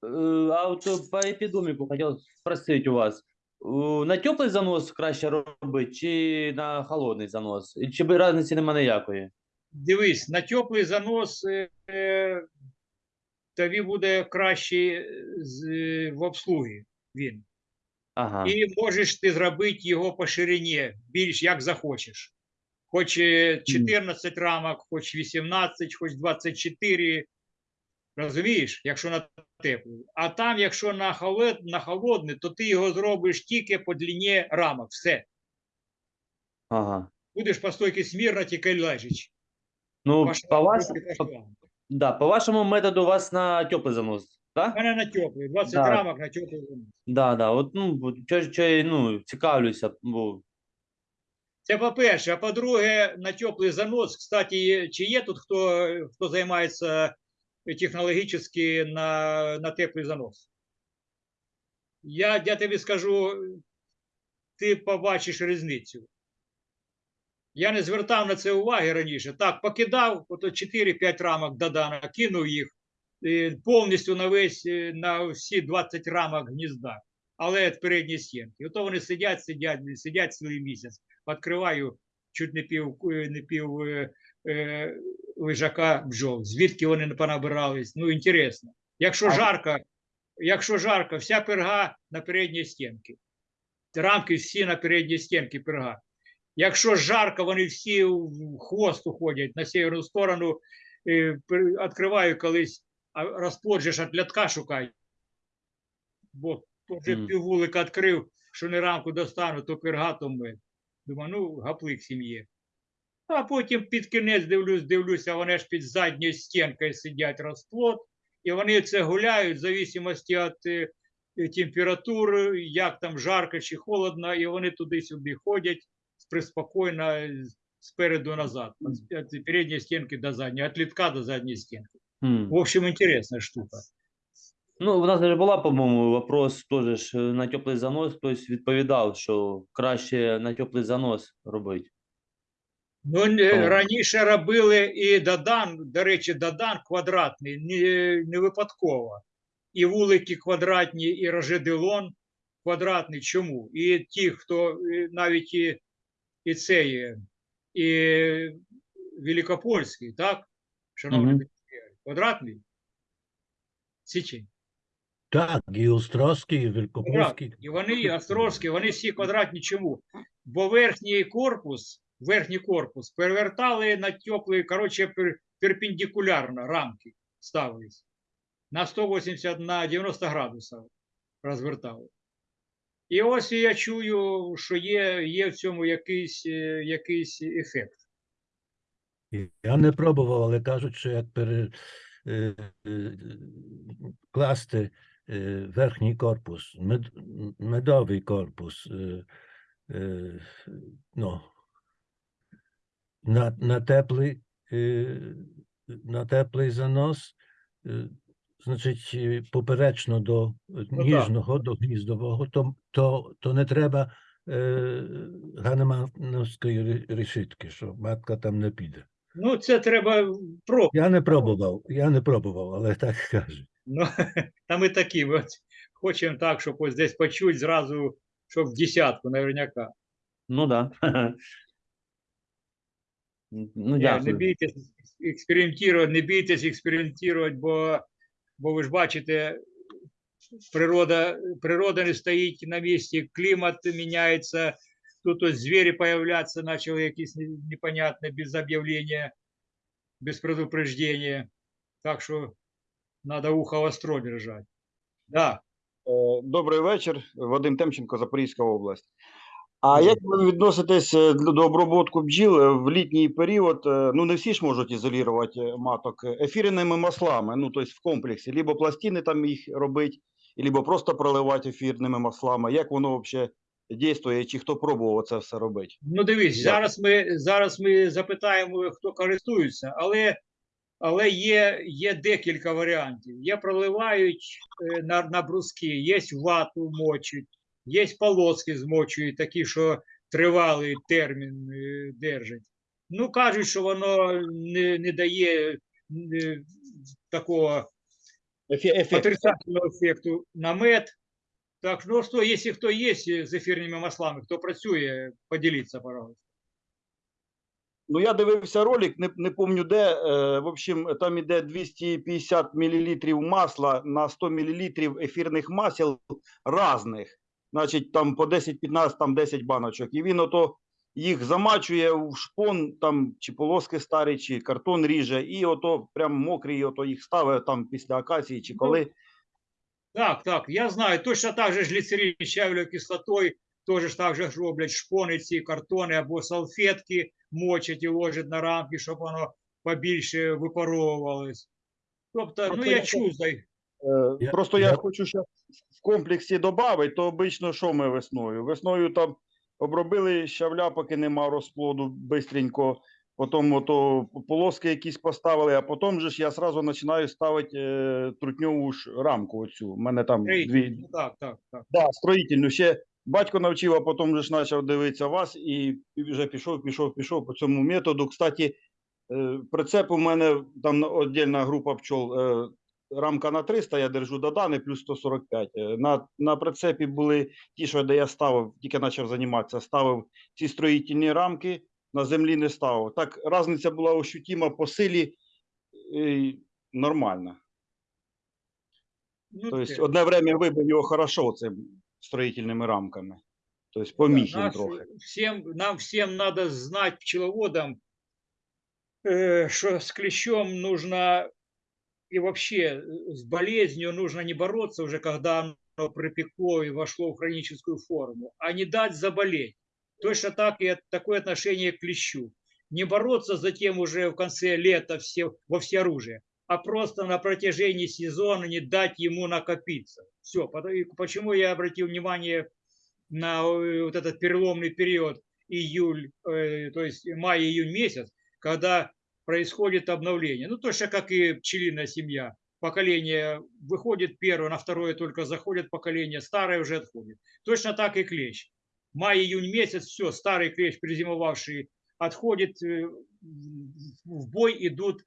э, а вот э, по эпидомику хотел спросить у вас. Э, На теплий занос краще робити чи на холодний занос? І Чи би різниці немає ніякої? Дивись, на теплий занос е, е, тобі буде краще з, в обслугі він. Ага. І можеш ти зробити його по ширині, більш як захочеш. Хоч е, 14 рамок, хоч 18, хоч 24. Розумієш, якщо на теплий. А там, якщо на, холод, на холодний, то ти його зробиш тільки по длині рамок. Все. Ага. Будеш по стойки смірно тільки лежиш. Ну, По по, вас, по. Да, по вашому методу у вас на теплий занос, так? мене на теплий, 20 Да. рамок на теплий. занос. Да, да. От, ну, от чо, чо, я, ну, цікавлюся, бо Це по-перше. А по-друге, на теплий занос, кстати, є- чи є тут хто, хто займається технологічно на, на теплий занос? Я, я тобі скажу, ти побачиш різницю. Я не звертав на це уваги раніше. Так, покидав, ото 4-5 рамок додана, кинув їх е, повністю на весь, е, на всі 20 рамок гнізда, але від передньої стінки. Ото вони сидять, сидять, сидять цілий місяць. Відкриваю чуть не пів, е, не пів е, е, лежака бджол. Звідки вони не понабирались? Ну, інтересно. Якщо жарко, якщо жарко, вся перга на передній стінки. Рамки всі на передній стінки перга. Якщо жарко, вони всі в хвост уходять на северну сторону. Е, Відкриваю колись, а розплод же ж від лятка шукай. Бо вже Мгм. піввулика відкрив, що не рамку достану, то перга, то. Думаю, ну, гаплик сім'ї. А потім під кінець дивлюсь, дивлюся, вони ж під задньою стінкою сидять розплод, і вони це гуляють в зависимості від е, температури, як там жарко чи холодно, і вони туди-сюди ходять приспокойно спереду назад, від передньої стінки до задньої, від літка до задньої стінки. хм. В общем, інтересна штука. Ну, у нас даже була, по-моєму, вопрос теж е, на теплий занос. Хтось відповідав, що краще на теплий занос робити. Ну, не- раніше робили і Дадан, до речі, Дадан квадратний, не, не випадково. І вулики квадратні, і Рожеделон квадратний. Чому? І ті, хто навіть і, і це є, і Великопольський, так? Шановний, Мгм. квадратний? Січень. Так, і Острозький, і Великопольський. І вони, Острозькі, вони всі квадратні чому? Бо верхній корпус, верхній корпус перевертали на теплий, коротше, перпендикулярно рамки ставились. На 180, на 90 градусів розвертали. І ось я чую, що є, є в цьому якийсь, е, якийсь ефект. Я не пробував, але кажуть, що як пере, е, е, верхній корпус, мед, медовий корпус, ну, на, на, теплий, на теплий занос, значить, е, поперечно до е, так. ніжного, до гніздового, то, то, то не треба е, ганемановської ре- решітки, що матка там не піде. Ну, це треба про. Я не пробував, я не пробував, але так кажуть. Ну, та ми такі, от, хочемо так, щоб ось десь почуть зразу, щоб в десятку, наверняка. Ну да. Ну, Ні, Не бійтесь експериментувати, не бійтесь експериментувати, бо, бо ви ж бачите, природа, природа не стоїть на місці, клімат міняється, тут ось звірі появляться, почали якісь не- непонятні, без об'явлення, без предупреждения. Так що треба ухо востро держати. Да. Е, Добрий вечір, Вадим Темченко, Запорізька область. А як ви відноситесь е, до обробітку бджіл е, в літній період? е, Ну, не всі ж можуть ізолювати маток ефірними маслами, ну, тобто в комплексі, либо пластини там їх робити, либо просто проливати ефірними маслами. Як воно взагалі діє, чи хто пробував це все робити? Ну, Дякую. зараз ми, зараз ми запитаємо, хто користується, але, але є, є декілька варіантів. Є проливають на, на бруски, є вату мочуть, є полоски змочують, такі, що тривалий термін е, держать. Ну, кажуть, що воно не, не дає е, такого ефект. отрицательного ефекту на мед. Так, ну что, если кто есть з ефірними маслами, хто працює, поділіться, пожалуйста. Ну, я дивився ролик, не, не пам'ятаю де. Е, в общем, там іде 250 мл масла на 100 мл ефірних масел різних. Значить, там по 10-15, там 10 баночок. І він ото їх замачує в шпон, там чи полоски старі, чи картон ріже, і ото прям мокрий, ото їх ставить там після акації, чи коли. Так, так, я знаю, точно так же ж гліцерин з щавелевою кислотою, теж так же ж роблять шпони ці картони або салфетки мочать і ложать на рамки, щоб воно побільше випаровувалось. Тобто, ну я я чув, Е, Просто я, я- хочу ще в комплексі додати, то обично що ми весною? Весною там обробили щавля, поки нема розплоду, бистренько, потім ото полоски якісь поставили, а потім же ж я сразу починаю ставити е, трутньову ж рамку оцю. У мене там дві, Ну, так, так, так. Да, строїтельну. Ще батько навчив, а потім же ж почав дивитися вас і вже пішов, пішов, пішов по цьому методу. Кстати, е, прицеп у мене там віддільна група пчол. е, Рамка на 300, я держу до Дани, плюс 145. Е, На, на прицепі були ті, що де я ставив, тільки почав займатися, ставив ці строїтельні рамки, на землі не ставив. Так, різниця була ощутима по силі е, нормальна. Ну, Тобто, одне время вибив його хорошо цим строїтельними рамками. Тобто, поміг їм трохи. Всем, нам всем надо знать пчеловодам, э, что с клещом нужно и вообще э, с болезнью нужно не бороться уже, когда оно припекло и вошло в хроническую форму, а не дать заболеть. Точно так и такое отношение к клещу. Не бороться затем уже в конце лета все, во всеоружие, а просто на протяжении сезона не дать ему накопиться. Все. Почему я обратил внимание на э, вот этот переломный период июль, э, то есть май-июнь месяц, когда происходит обновление. Ну, точно как и пчелиная семья. Поколение выходит первое, на второе только заходит поколение, старое уже отходит. Точно так и клещ. Май-июнь месяц, все, старый клещ, призимовавший, отходит, э, в бой идут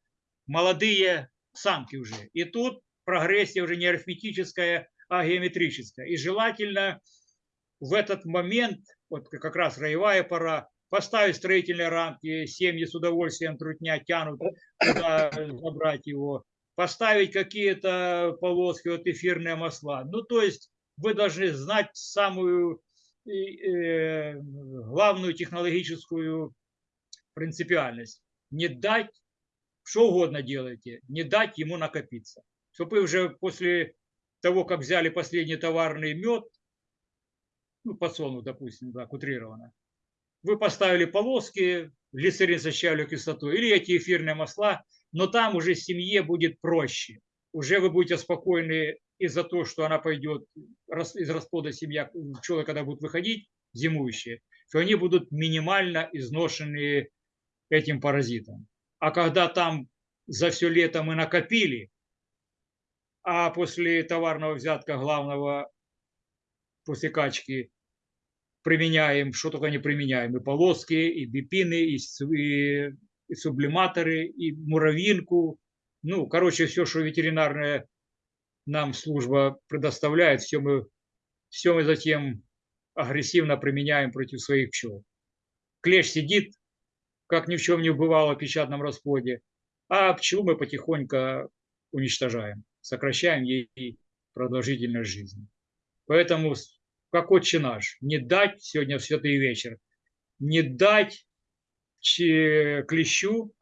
молодые самки уже. И тут прогрессия уже не арифметическая, а геометрическая. И желательно в этот момент, вот как раз роевая пора, поставить строительные рамки, семьи с удовольствием трутня тянут туда забрать его, поставить какие-то полоски, вот эфирные масла. Ну, то есть вы должны знать самую э, главную технологическую принципиальность. Не дать, что угодно делайте, не дать ему накопиться. Чтобы вы уже после того, как взяли последний товарный мед, ну, подсолнух, допустим, так, утрированно, вы поставили полоски, глицерин со щавелевой кислотой или эти эфирные масла, но там уже семье будет проще. Уже вы будете спокойны из-за того, что она пойдет из расплода семья, пчелы, когда будут выходить, зимующие, что они будут минимально изношены этим паразитом. А когда там за все лето мы накопили, а после товарного взятка главного, после качки, применяем, что только не применяем, и полоски, и бипины, и, и- и сублиматоры, и муравьинку. Ну, короче, все, что ветеринарная нам служба предоставляет, все мы, все мы затем агрессивно применяем против своих пчел. Клещ сидит, как ни в чем не бывало в печатном расплоде, а пчелу мы потихоньку уничтожаем, сокращаем ей продолжительность жизни. Поэтому, как отче наш, не дать сегодня в святый вечер, не дать клещу,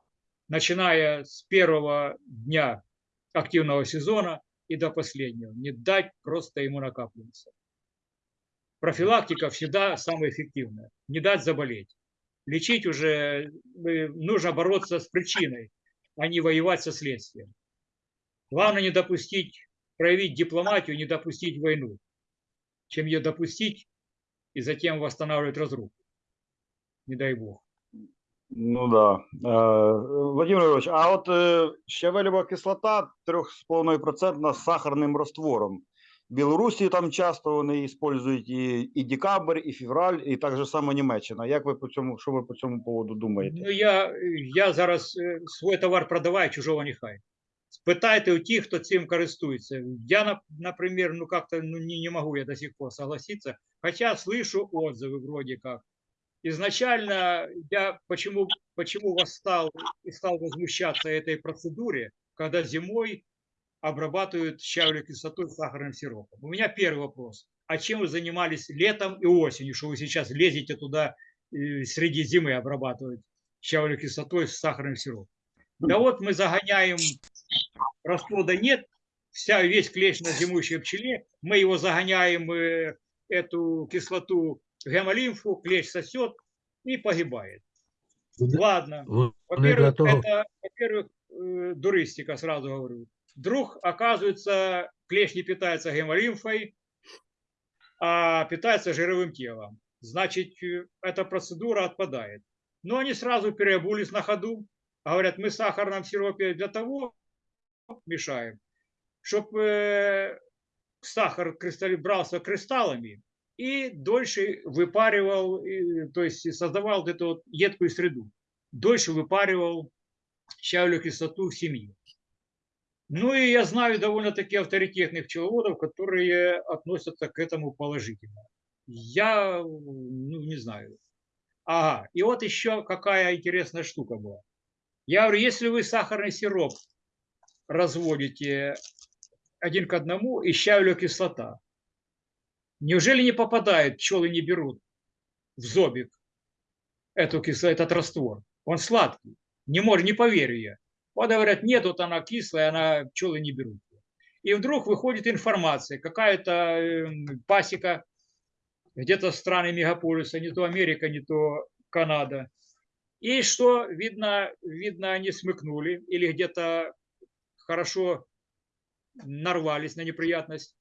начиная с первого дня активного сезона и до последнего, не дать просто ему накапливаться. Профилактика всегда самая эффективная. Не дать заболеть. Лечить уже э, нужно бороться с причиной, а не воевать со следствием. Главное не допустить, проявить дипломатию, не допустить войну, чем ее допустить и затем восстанавливать разруху. Не дай бог. Ну да. Е, Владимир Ігорович, а от е, щавелєва кислота 3,5% з сахарним раствором. В Білорусі там часто вони використовують і, і декабрь, і февраль, і так же само Німеччина. Як ви по цьому, що ви по цьому поводу думаєте? Ну, я, я зараз е, свій товар продаваю, чужого нехай. Спитайте у тих, хто цим користується. Я, нап- например, ну как-то ну, не, не могу я до сих пор согласиться, хотя слышу отзывы вроде как. Изначально я почему, почему восстал и стал возмущаться этой процедуре, когда зимой обрабатывают щавелевой кислотой сахарным сиропом. У меня первый вопрос. А чем вы занимались летом и осенью, что вы сейчас лезете туда э, среди зимы обрабатывать щавелевой кислотой с сахарным сиропом? Да вот мы загоняем, расплода нет, вся, весь клещ на зимующей пчеле, мы его загоняем, э, эту кислоту в гемолимфу, клещ сосет и погибает. Ладно. Во-первых, это, во-первых, э, дуристика, сразу говорю. Вдруг, оказывается, клещ не питается гемолимфой, а питается жировым телом. Значит, э, эта процедура отпадает. Но они сразу переобулись на ходу. Говорят, мы в сахарном сиропе для того мешаем, чтобы сахар кристалли- брался кристаллами и дольше выпаривал, то есть создавал вот эту вот едкую среду. Дольше выпаривал щавелевую кислоту в семье. Ну и я знаю довольно-таки авторитетных пчеловодов, которые относятся к этому положительно. Я, ну, не знаю. Ага, и вот еще какая интересная штука была. Я говорю, если вы сахарный сироп разводите один к одному и щавелевая кислота, неужели не попадает, пчелы не берут в зобик эту кисло, этот раствор? Он сладкий. Не может, не поверю я. Вот говорят, нет, вот она кислая, она пчелы не берут. И вдруг выходит информация, какая-то эм, пасека где-то страны мегаполиса, не то Америка, не то Канада. И что, видно, видно, они смыкнули или где-то хорошо нарвались на неприятность.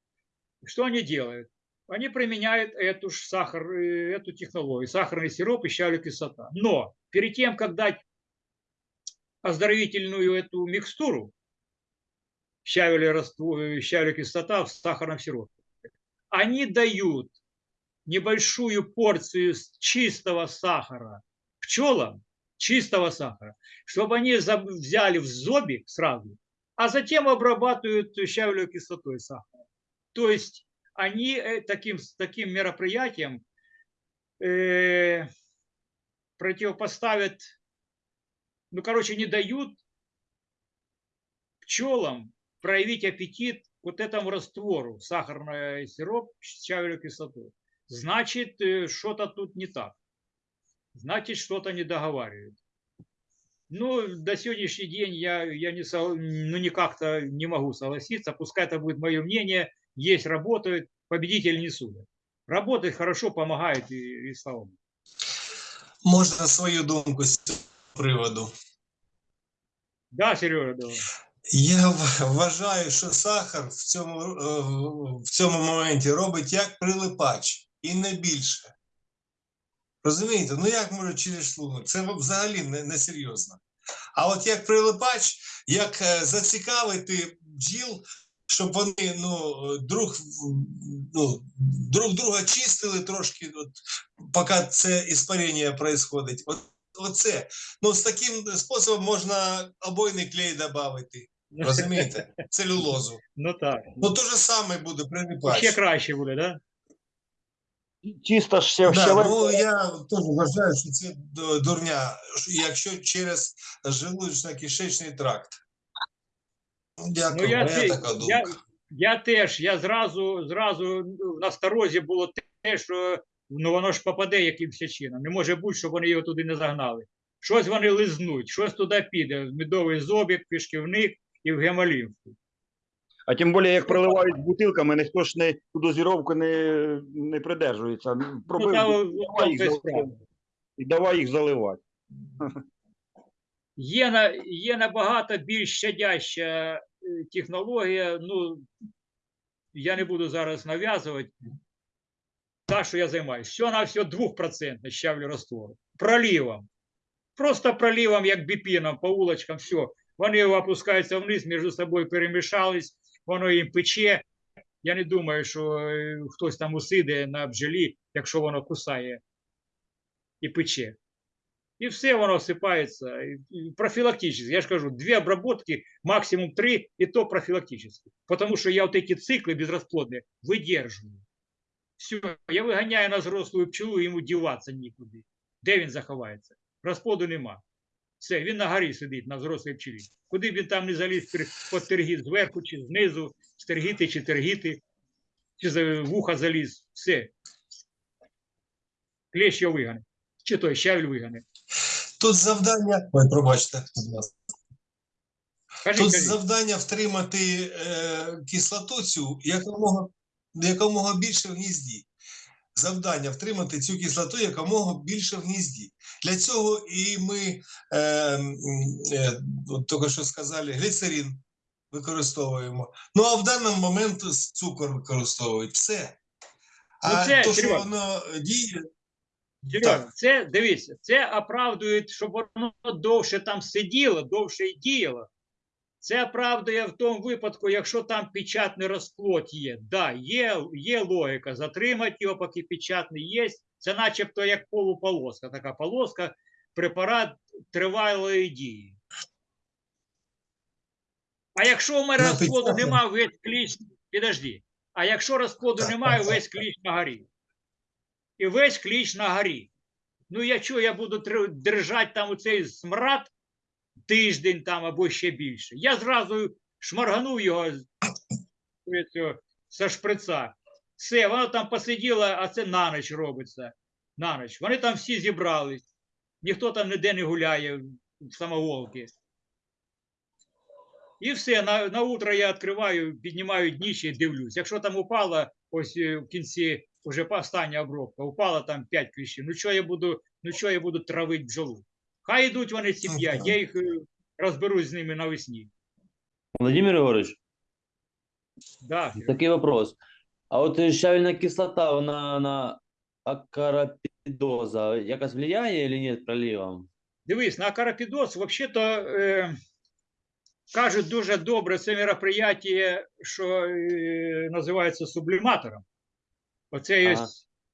Что они делают? Они применяют эту ж сахар, э, эту технологию, сахарный сироп и щавелевая кислота. Но перед тем, как дать оздоровительную эту микстуру, щавелевая, раствор- э, кислота в сахарном сиропе, они дают небольшую порцию чистого сахара пчелам, чистого сахара, чтобы они взяли в зобик сразу, а затем обрабатывают щавелевой кислотой сахара. То есть они э, таким, таким мероприятием э, противопоставят, ну, короче, не дают пчелам проявить аппетит вот этому раствору, сахарный сироп с щавелевой кислотой. Значит, э, что-то тут не так. Значит, что-то не договаривают. Ну, до сегодняшний день я, я не, сог- ну, никак-то не могу согласиться. Пускай это будет мое мнение. Есть, работают, победитель не судят. Работает хорошо, помогает и, и слава богу. Можна свою думку з цього приводу. Да, Сережа, давай. Я в- вважаю, що сахар в цьому, е, в цьому моменті робить як прилипач і не більше. Розумієте? Ну як може через шлунок? Це взагалі не, не серйозно. А от як прилипач, як е, зацікавити бджіл щоб вони ну, друг, ну, друг друга чистили трошки, от, поки це іспарення происходить. От, оце. Ну, з таким способом можна обойний клей додати. Розумієте? Целюлозу. Ну так. Ну, то же саме буде прилипати. Ще краще буде, да? Чисто ще Да, ну я теж вважаю, що це дурня, якщо через желудочно-кишечний тракт. Ну, Дякую, Ну, я, моя ти- така думка. я, я теж, я зразу, зразу ну, на сторозі було те, що ну, воно ж попаде якимось чином. Не може бути, щоб вони його туди не загнали. Щось вони лизнуть, щось туди піде. в Медовий зобік, пішківник і в гемолімфу. А тим більше, як проливають бутилками, ніхто ж не ту дозіровку не, не придержується. Ну, Пробив в давай їх заливати. і давай їх заливати. Є, на, є набагато більш щадяща е, технологія. Ну, я не буду зараз нав'язувати. Та, що я займаюся. Що на все 2% щавлю раствору. Проливом. Просто проливом, як біпіном, по улочкам, все. Вони опускаються вниз, між собою перемішались, воно їм пече. Я не думаю, що е, хтось там усиде на бджолі, якщо воно кусає і пече. І все воно всипається. І- і Профілактично. Я ж кажу, дві обработки, максимум три, і то профілактично. Тому що я вот эти циклы безрасплодные видержую. Все, я виганяю на зрослу пчелу, йому діватися нікуди. Де він заховається? Розплоду нема. Все, він на горі сидить на зрослій пчелі. Куди б він там не заліз під тергіт зверху чи знизу, стергіти чи тергіти, чи за вуха заліз. Все. Клещ його вигане. Чи той щавель вигане. Тут завдання. Ой, пробачте, будь ласка. Кажіть, Тут кажіть. завдання втримати е, кислоту цю якомога, якомога більше в гнізді. Завдання втримати цю кислоту якомога більше в гнізді. Для цього і ми, е, е, от тільки що сказали, гліцерин використовуємо. Ну а в даний момент цукор використовують. Все. А Ну, це, то, що Серьож, воно діє, Так. це дивіться, це оправдує, щоб воно довше там сиділо, довше і діяло. Це оправдує в тому випадку, якщо там печатний розплод є. Да, є, є логіка, затримати його, поки печатний є. Це начебто як полуполоска. Така полоска, препарат тривалої дії. А якщо у мене На розплоду немає, весь кліч, підожди. А якщо розплоду немає, весь кліч на горі. І весь кліч на горі. Ну, я що, я буду держати там оцей смрад тиждень там або ще більше. Я зразу шмарганув його з- шприца. Все, воно там посиділо, а це на ніч робиться. На ніч. Вони там всі зібрались. Ніхто там ніде не гуляє в самоволки. І все, на, на утро я відкриваю, піднімаю дніще і дивлюсь. Якщо там упало, ось е, в кінці вже остання обробка, упало там 5 кліщів. Ну що я буду, ну буду травити бджолу? Хай йдуть вони ці п'ять, так. я їх е, розберусь з ними навесні. Владимир Егорович, Да, такий вопрос. А от щавельна кислота, вона на акарапідоза якось влияє чи ні проливом? Дивись, на карапідоз, взагалі-то е, кажуть дуже добре це мероприятие, що е, називається субліматором. Оце є Ага.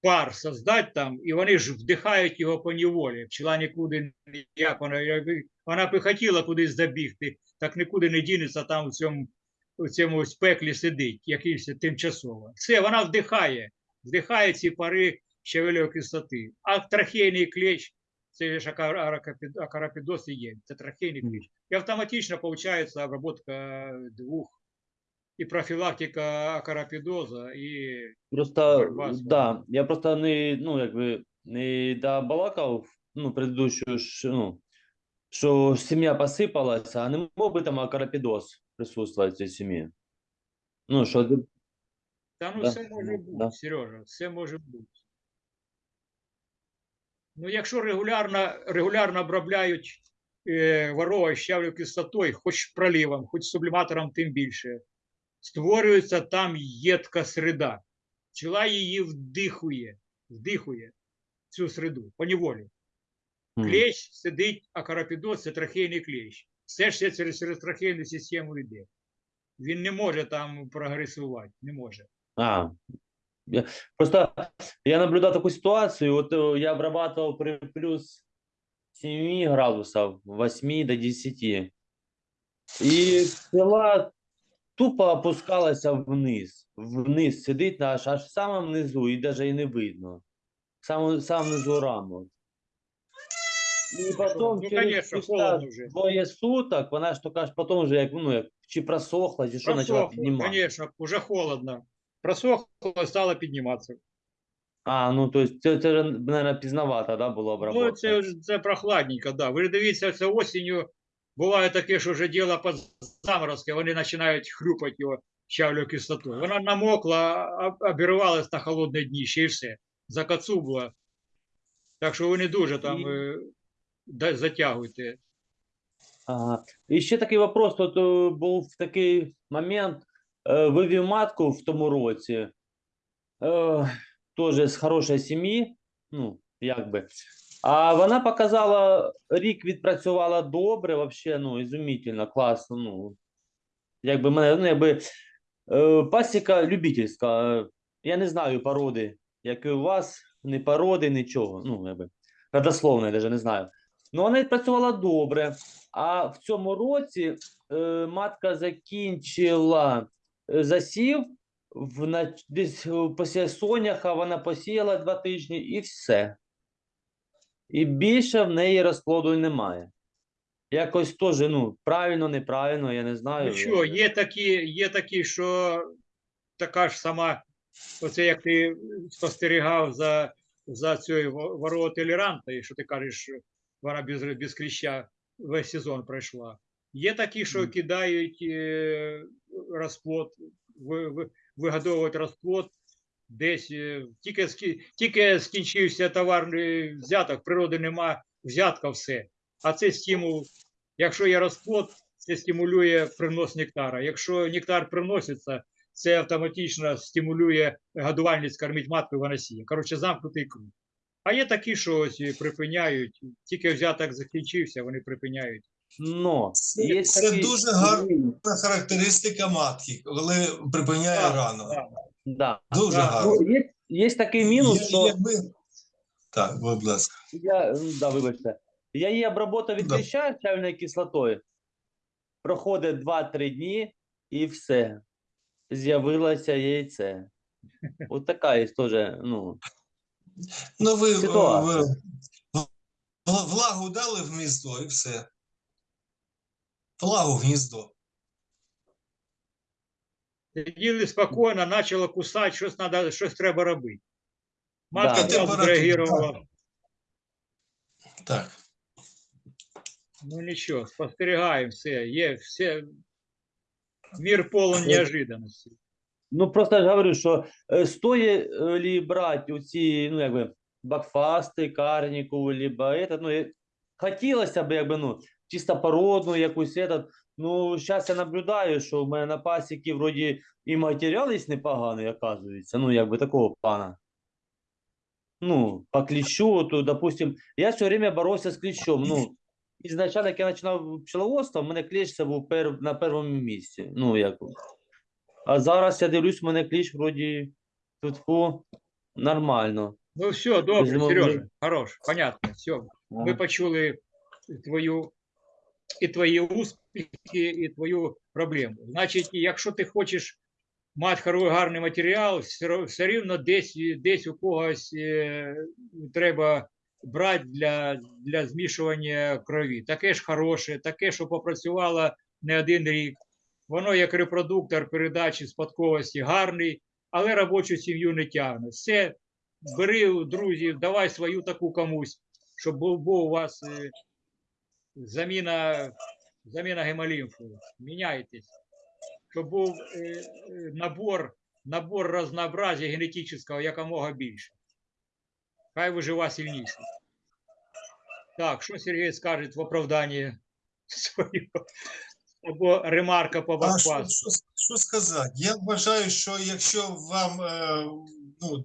Пар создать там, і вони ж вдихають його по неволі. Пчела нікуди ніяк, вона, якби- вона б і хотіла кудись забігти, так нікуди не дінеться, там у цьому, у цьому ось пеклі сидить, якийсь тимчасово. Все, вона вдихає, вдихає ці пари щавельової кислоти. А трахейний клещ, це ж ака- акарапідоз і є, це трахейний клещ. І автоматично виходить обработка двох, і профілактика акарапідоза, і Просто, Борьба з да, я просто не, ну, якби, не добалакав, ну, предыдущую, ж, ну, що сім'я посипалася, а не мог би там акарапідоз присутствувати в цій сім'ї? Ну, що, ти- Та ну Да, все може ну, бути, да. Сережа, все може бути. Ну, якщо регулярно, регулярно обробляють е, ворога щавлю кислотою, хоч проливом, хоч субліматором, тим більше, створюється там єдка среда. Пчела її вдихує, вдихує цю среду, поневолі. Клещ сидить, а карапідоз це трахейний клещ. Все ж це через, через трахейну систему йде. Він не може там прогресувати, не може. А, я, просто я наблюдал такую ситуацию, вот э, я обрабатывал при плюс 7 градусов, 8 до 10. И пила тупо опускалась вниз, вниз сидить аж, аж в самом низу, и даже и не видно. Самому, самому низу рамок. І потім Ну, через конечно, після холодно вже. двоє суток, вона ж то аж потім вже як, ну, як чи просохла, чи що почала піднімати. конечно, уже холодно. Просохло, стало підніматися. А, ну то есть це, це наверное, пізнавато, да, було обработка? Ну, це, це прохладненько, да. Ви ж дивіться, це осінню буває таке, що вже діло по заморозки, вони починають хрюпати його щавлю кислоту. Вона намокла, обірвалась на холодне дніще і все. Закацубла. Так що ви не дуже там І- е, затягуйте. Ага. І ще такий вопрос, тут е, був такий момент, е, вивів матку в тому році, е, теж з хорошої сім'ї, ну, якби. А вона показала, рік відпрацювала добре, вообще, ну, ізумітельно, класно, ну, якби мене, ну, якби, е, пасіка любительська, е, я не знаю породи, як і у вас, ні породи, нічого, ну, якби, родословної, навіть не знаю. Ну, вона відпрацювала добре. А в цьому році е, матка закінчила е, засів в десь е, після соняха вона посіяла два тижні і все. І більше в неї розплоду немає. Якось теж, ну, правильно, неправильно, я не знаю. Ну що, є такі, є такі, що така ж сама, оце як ти спостерігав за, за цією во- ворова і що ти кажеш, вона без, без кліща весь сезон пройшла. Є такі, що кидають е, розплод, ви, ви, розплод десь, е, тільки, тільки скінчився товарний взяток, природи нема, взятка все. А це стимул, якщо є розплод, це стимулює принос нектара. Якщо нектар приноситься, це автоматично стимулює годувальність кормить матку сіє. Коротше, замкнутий круг. А є такі, що ось припиняють, тільки взяток закінчився, вони припиняють. Но, Це- є це такий- дуже гарно. характеристика матки, коли припиняє Так, рано. так. Да. Дуже гарно. Ну, є, є такий мінус, Я- що... якби... Так, будь ласка. Я, да, вибачте. Я її обработав від Да. кліща чайною кислотою. Проходить 2-3 дні і все. З'явилося яйце. От така є теж, ну. Ну, ви, Ситуація. ви в- влагу дали в гніздо і все. Влагу в гніздо. Сиділи спокійно, почало кусати, щось, надо, щось треба робити. Матка Да. одразу зреагувала. Так. Ну нічого, спостерігаємо все. Є все. Мір полон неожиданності. Ну просто я ж говорю, що е, стоїть е, лі брати оці, ну, якби, бакфасти, карніку, либо этот, ну, е, хотілося б, якби, ну, чисто породну якусь этот, ну, зараз я наблюдаю, що в мене на пасіки вроді і матеріал є непоганий, оказується, ну, якби, такого плана. Ну, по кліщу, то, допустим, я все время боровся з кліщом, ну, ізначально, як я починав пчеловодство, в мене кліщ це був пер, на першому місці, ну, як, а зараз я дивлюсь, у мене кліч вроді тут нормально. Ну все, добре, Сережа, хорош, понятно, все. Ми почули твою і твої успіхи, і твою проблему. Значить, якщо ти хочеш мати хоро- гарний матеріал, все, рівно десь, десь у когось е, треба брати для, для змішування крові. Таке ж хороше, таке, що попрацювало не один рік. Воно як репродуктор передачі спадковості гарний, але робочу сім'ю не тягне. Все, бери друзів, давай свою таку комусь, щоб був, був у вас е, заміна, заміна гемолімфу. Міняйтесь. Щоб був е, е, набор, набор разнообразия генетичного якомога більше. Хай вижива сильніше. Так, що Сергій скаже в оправданні свого? Або ремарка по А що, що, що сказати? Я вважаю, що якщо вам е, ну,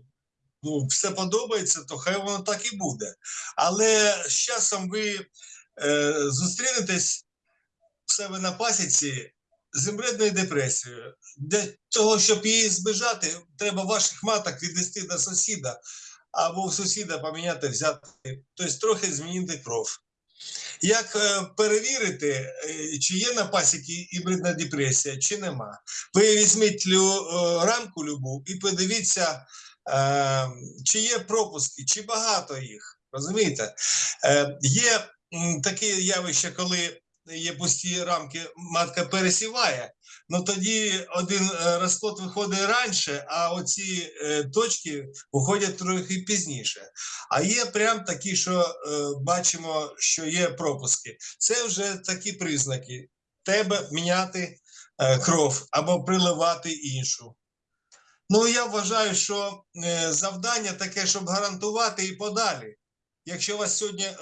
ну, все подобається, то хай воно так і буде. Але з часом ви зустрінетесь в себе на пасіці з імбредною депресією. Для того, щоб її збежати, треба ваших маток віднести до сусіда, або в сусіда поміняти, взяти, тобто трохи змінити кров. Як е, перевірити, е, чи є на пасіки гібридна депресія, чи нема? Ви візьміть лю, е, рамку любу і подивіться, е, чи є пропуски, чи багато їх. Розумієте? Е, є таке явище, коли є пусті рамки, матка пересіває, ну тоді один е, розплод виходить раніше, а оці е, точки виходять трохи пізніше. А є прям такі, що е, бачимо, що є пропуски. Це вже такі признаки. Треба міняти кров або приливати іншу. Ну, я вважаю, що завдання таке, щоб гарантувати і подалі. Якщо у вас сьогодні е,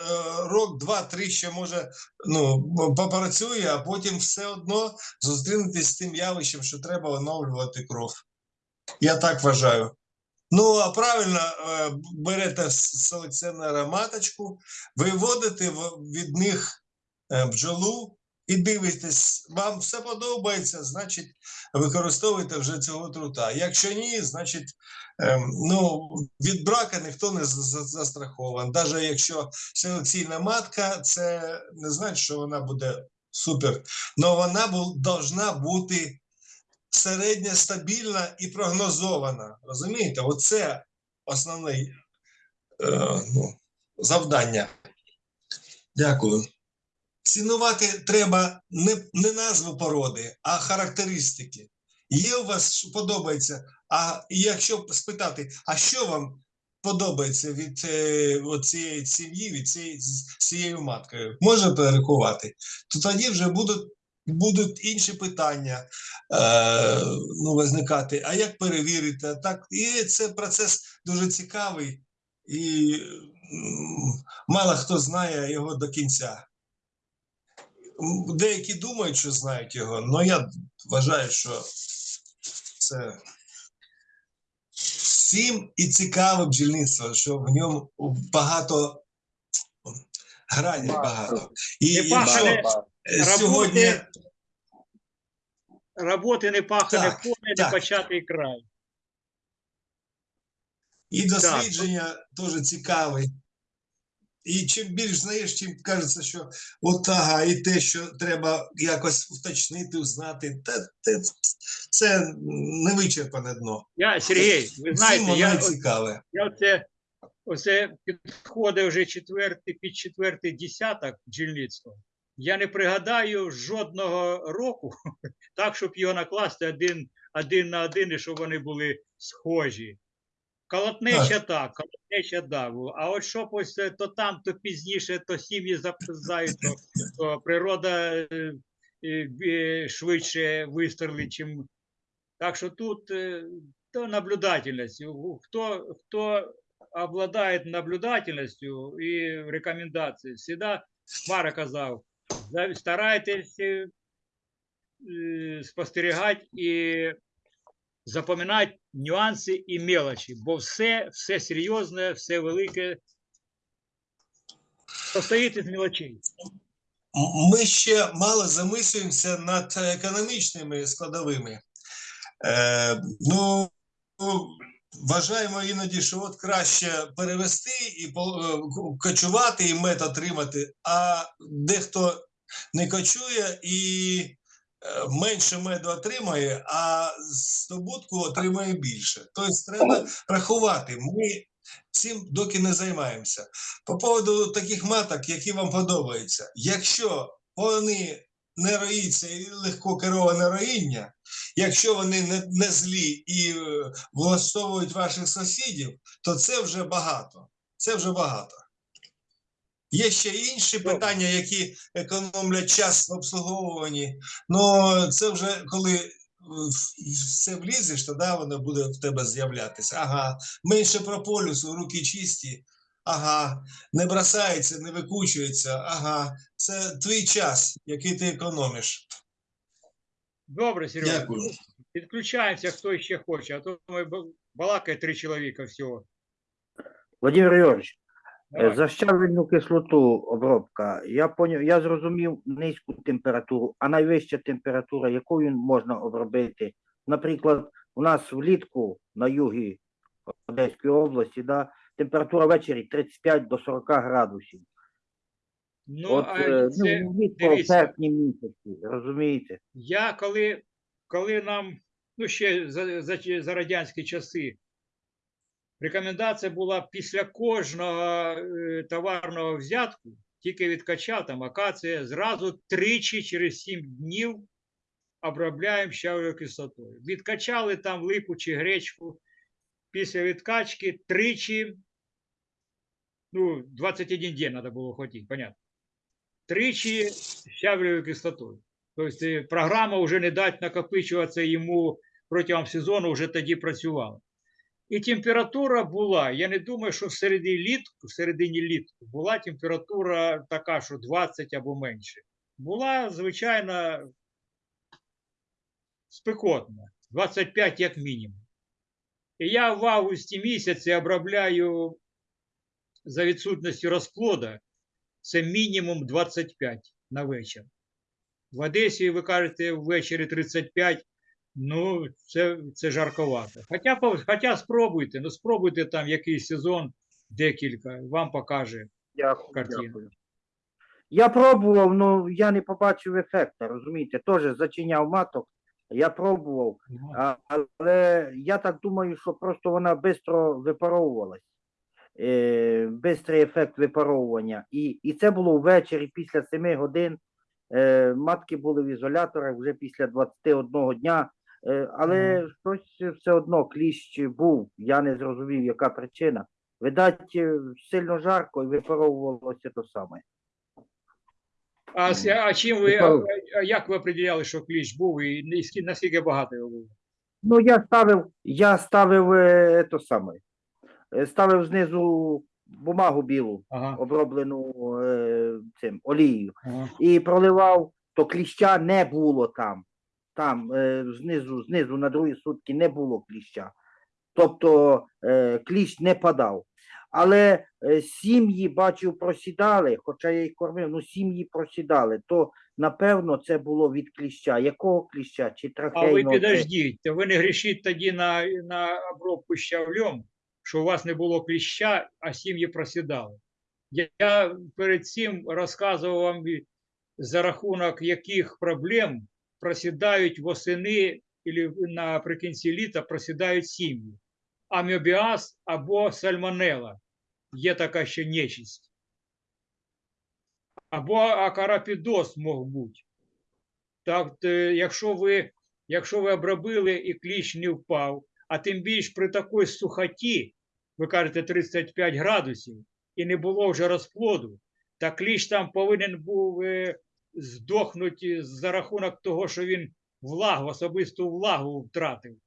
рок, два, три ще може ну, попрацює, а потім все одно зустрінетесь з тим явищем, що треба оновлювати кров. Я так вважаю. Ну, а правильно е, берете селекціонера маточку, виводите від них е, бджолу і дивитесь, вам все подобається, значить, використовуйте вже цього трута. Якщо ні, значить, ем, ну, від брака ніхто не за- за- застрахований. Навіть якщо селекційна матка, це не значить, що вона буде супер. Але вона должна бути середня, стабільна і прогнозована. Розумієте? Оце основне е, ну, завдання. Дякую. Цінувати треба не, не назву породи, а характеристики. Є у вас що подобається. А якщо спитати, а що вам подобається від е, цієї сім'ї, від цієї з цією маткою, можна перерахувати, то тоді вже будуть, будуть інші питання е, ну, визникати. А як перевірити? А так, і це процес дуже цікавий, і мало хто знає його до кінця. Деякі думають, що знають його, але я вважаю, що це всім і цікаве бджільництво, що в ньому багато грані багато. І якщо е, сьогодні роботи, не пахане поле, не початий край. і дослідження теж цікаві. І чим більш знаєш, чим кажеться, що от ага, і те, що треба якось уточнити, узнати, та, те, це не вичерпане дно. Я, Сергій, ви знаєте, я, цікаве. я оце, оце підходить вже четвертий, під четвертий десяток бджільництва. Я не пригадаю жодного року, так, щоб його накласти один, один на один, і щоб вони були схожі. Колотнеча так, колотнеча да. А от щоб ось то там, то пізніше, то сім'ї запизають, то, то природа е, е, швидше вистрелить, чим. Так що тут е, то наблюдательность. У- Хто, хто обладает наблюдательностью и рекомендацией, всегда Мара казав, старайтесь спостерігати і запам'ятати нюанси і мелочі, бо все, все серйозне, все велике состоїть із мелочей. Ми ще мало замислюємося над економічними складовими. Е, ну, вважаємо іноді, що от краще перевести і е, кочувати, і мед отримати, а дехто не кочує і менше меду отримає, а здобутку отримає більше. Тобто треба рахувати. Ми цим доки не займаємося. По поводу таких маток, які вам подобаються, якщо вони не роїться і легко кероване роїння, якщо вони не, не злі і е, влаштовують ваших сусідів, то це вже багато. Це вже багато. Є ще інші питання, які економлять час в обслуговуванні. Ну це вже коли е, все влізеш, тоді воно буде в тебе з'являтися. Ага, менше прополісу, руки чисті. Ага, не бросається, не викучується. Ага, це твій час, який ти економиш. Добре, Сережа. Дякую. Підключаємося, хто ще хоче, а то ми балакає три чоловіка всього. Владимир Григорьевич, Давай. За щавельну кислоту обробка. Я поняв, я зрозумів низьку температуру, а найвища температура, якою можна обробити. Наприклад, у нас влітку на югі Одеської області, да, температура ввечері 35 до 40 градусів. Ну, От а е, це, ну, влітку в серпні місяці, розумієте? Я коли, коли нам, ну ще за, за, за радянські часи, рекомендація була після кожного е, товарного взятку, тільки відкачав там акація, зразу тричі через 7 днів обробляємо щавлевою кислотою. Відкачали там липу чи гречку. Після відкачки тричі, ну, 21 день треба було хотіти, понятно. Тричі щавлевою кислотою. Тобто е, програма вже не дать накопичуватися йому протягом сезону, вже тоді працювала. І температура була, я не думаю, що в середині літку, в середині літку була температура така, що 20 або менше. Була, звичайно, спекотна, 25 як мінімум. І я в августі місяці обробляю за відсутності розплода, це мінімум 25 на вечір. В Одесі, ви кажете, ввечері 35, ну, це, це жарковато. Хоча, хоча спробуйте, ну спробуйте там якийсь сезон, декілька, вам покаже. Дякую, Картина. дякую. Я пробував, ну я не побачив ефекту, розумієте? Теж зачиняв маток, я пробував, а, але я так думаю, що просто вона швидко випаровувалась. Е, бистрий ефект випаровування. І, і це було ввечері після 7 годин. Е, матки були в ізоляторах вже після 21 дня. Е, але щось все одно кліщ був. Я не зрозумів, яка причина. Видать, е, сильно жарко і випаровувалося то саме. А, а чим ви, а, як ви определяли, що кліщ був і наскільки- багато його було? Ну, я ставив, я ставив е, то саме. Ставив знизу бумагу білу, Ага, оброблену е, цим олією. ага. і проливав, то кліща не було там. Там е, знизу, знизу на другі сутки не було кліща. Тобто е, кліщ не падав. Але е, сім'ї, бачив, просідали, хоча я їх кормив, ну сім'ї просідали, то напевно це було від кліща. Якого кліща? Чи А ви трахейного? підождіть, ви не грішіть тоді на, на обробку щавлем, що у вас не було кліща, а сім'ї просідали. Я, я перед цим розказував вам, за рахунок яких проблем просідають восени або наприкінці літа просідають сім'ї. Аміобіаз або сальмонела. Є така ще нечисть. Або акарапідоз мог бути. Так, якщо ви, якщо ви обробили і кліщ не впав, а тим більш при такій сухоті, ви кажете 35 градусів, і не було вже розплоду, та кліщ там повинен був здохнути за рахунок того, що він влагу, особисту влагу втратив.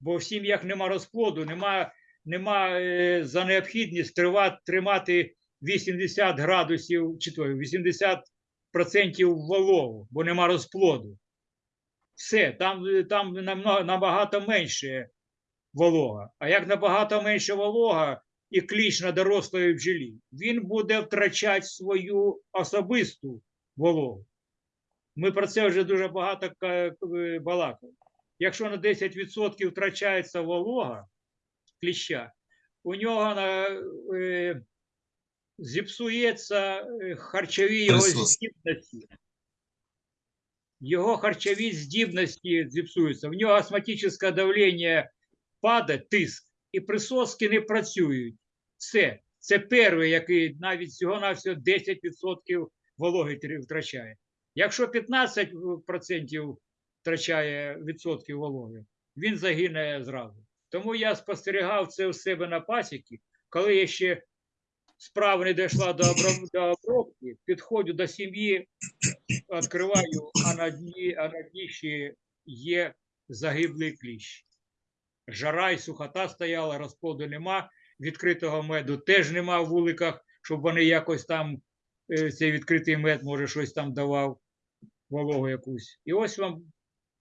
Бо в сім'ях нема розплоду, нема, нема е, за необхідність тривати, тримати 80 градусів, чи то 80 процентів вологу, бо нема розплоду. Все, там, там набагато менше волога. А як набагато менше волога і кліщ на дорослої бджолі, він буде втрачати свою особисту вологу. Ми про це вже дуже багато е, балакали. Якщо на 10% втрачається волога кліща, у нього на, е, зіпсується е, харчові його здібності. Його харчові здібності зіпсуються. В нього астматичне давлення падає, тиск, і присоски не працюють. Все. Це перший, який навіть всього-навсього 10% вологи тр- втрачає. Якщо 15% втрачає відсотків вологи, він загине зразу. Тому я спостерігав це у себе на пасіки, коли я ще справа не дійшла до, обробки, підходжу до сім'ї, відкриваю, а на дні, а на дні ще є загиблий кліщ. Жара і сухота стояла, розплоду нема, відкритого меду теж нема в вуликах, щоб вони якось там, е, цей відкритий мед, може, щось там давав, вологу якусь. І ось вам,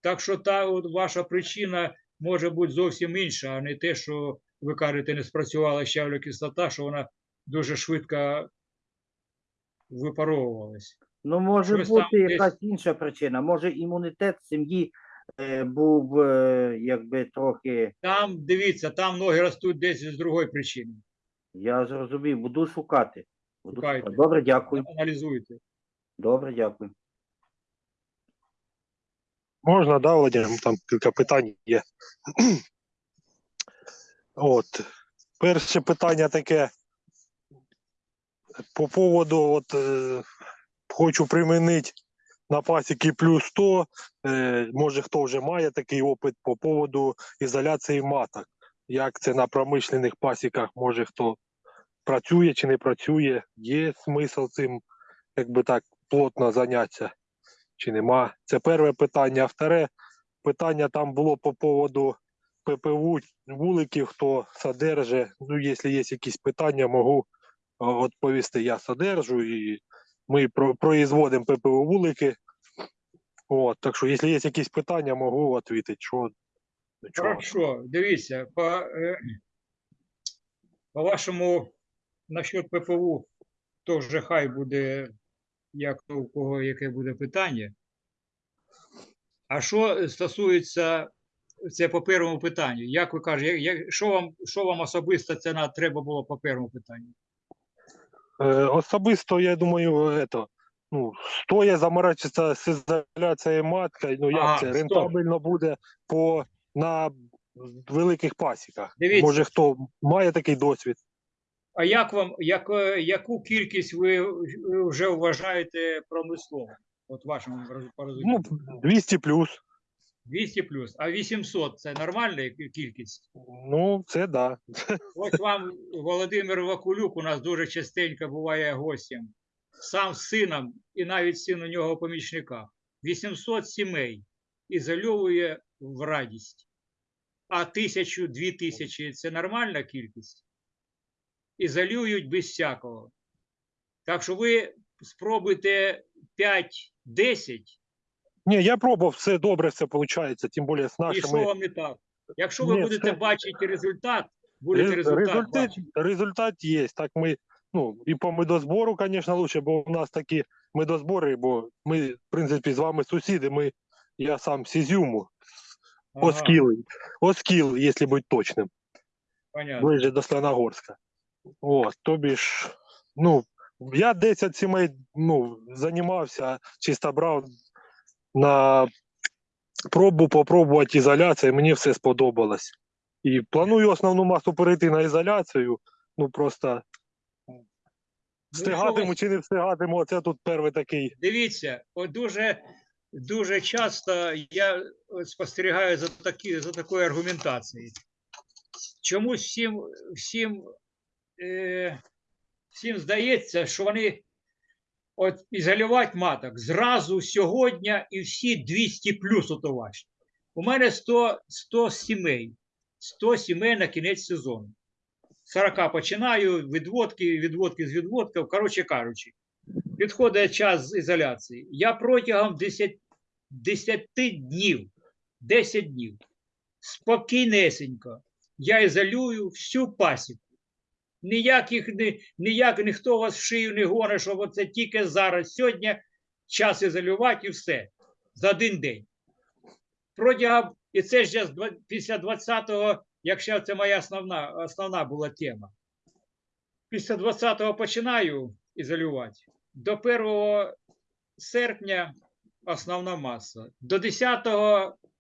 так що та от ваша причина може бути зовсім інша, а не те, що ви кажете, не спрацювала щавля кислота, що вона дуже швидко випаровувались. Ну, може Щось там бути десь- якась інша причина. Може, імунітет сім'ї е, був е, якби трохи. Там, дивіться, там ноги ростуть десь з другої причини. Я зрозумів, буду шукати. Шукайте. Добре, дякую. Аналізуйте. Добре, дякую. Можна, да, Володимир? Там кілька питань є. От. Перше питання таке. По поводу, от, е, хочу примінити на пасіки плюс 100. Е, може, хто вже має такий опит по поводу ізоляції маток. Як це на промишлених пасіках, може хто працює чи не працює, є смисл цим, якби так, плотно зайнятися чи нема. Це перше питання. А вторе питання там було по поводу ППУ вуликів, хто содержить. Ну, якщо є якісь питання, можу відповісти. Я содержу і ми про- производимо ППУ вулики. От, так що, якщо є якісь питання, можу відповісти. Що, чого. Хорошо, дивіться, по, е, по вашому насчет ППУ, то вже хай буде, як то у кого яке буде питання. А що стосується, це по першому питанню, як ви кажете, як, що, вам, що вам особисто це на, треба було по першому питанню? Е, особисто, я думаю, это, ну, стоя заморачиваться з ізоляцією матка, ну як Ага, це стоп. рентабельно буде по на великих пасіках. Дивіться. Може, хто має такий досвід? А як вам, як, е, яку кількість ви вже вважаєте промисловою? От вашому роз- Ну, порозумінню? 200 плюс. 200 плюс, а 800 це нормальна кількість? Ну, це да. Ось вам Володимир Вакулюк у нас дуже частенько буває гостем. Сам з сином і навіть син у нього помічника. 800 сімей ізольовує в радість. А тисячу, дві тисячі це нормальна кількість. Ізолюють без всякого. Так що ви спробуйте 5-10, Ні, я пробував, все добре, все виходить, тим більше з і що вам не так. Якщо ви Ні, будете це- бачити результат, будете Рез- результат, результат, бачити. результат є. Так ми, ну, і по медозбору, звісно, лучше, бо у нас такі медозбори, бо ми, в принципі, з вами сусіди, ми, я сам з Ізюму, Ага, Оскіл, Оскіл, якщо бути точним, понятно. ближче до Слоногорська. От, тобі ж, ну, я 10 сімей, ну, займався, чисто брав на пробу попробувати ізоляцію, мені все сподобалось. І планую основну масу перейти на ізоляцію, ну, просто Ну, встигатиму чи не встигатиму, оце тут перший такий. Дивіться, от дуже, дуже часто я спостерігаю за, такі, за такою аргументацією. Чомусь всім, всім, е, всім здається, що вони от ізолювати маток зразу сьогодні і всі 200 плюс ото ваші. У мене 100, 100 сімей, 100 сімей на кінець сезону. 40 починаю, відводки, відводки з відводків, коротше кажучи підходить час з ізоляції. Я протягом 10, 10 днів, 10 днів, спокійнесенько, я ізолюю всю пасіку. Ніяких, ні, ніяк ніхто вас в шию не гоне, що оце тільки зараз, сьогодні час ізолювати і все. За один день. Протягом, і це ж після 20-го, якщо це моя основна, основна була тема. Після 20-го починаю ізолювати. До 1 серпня основна маса. До 10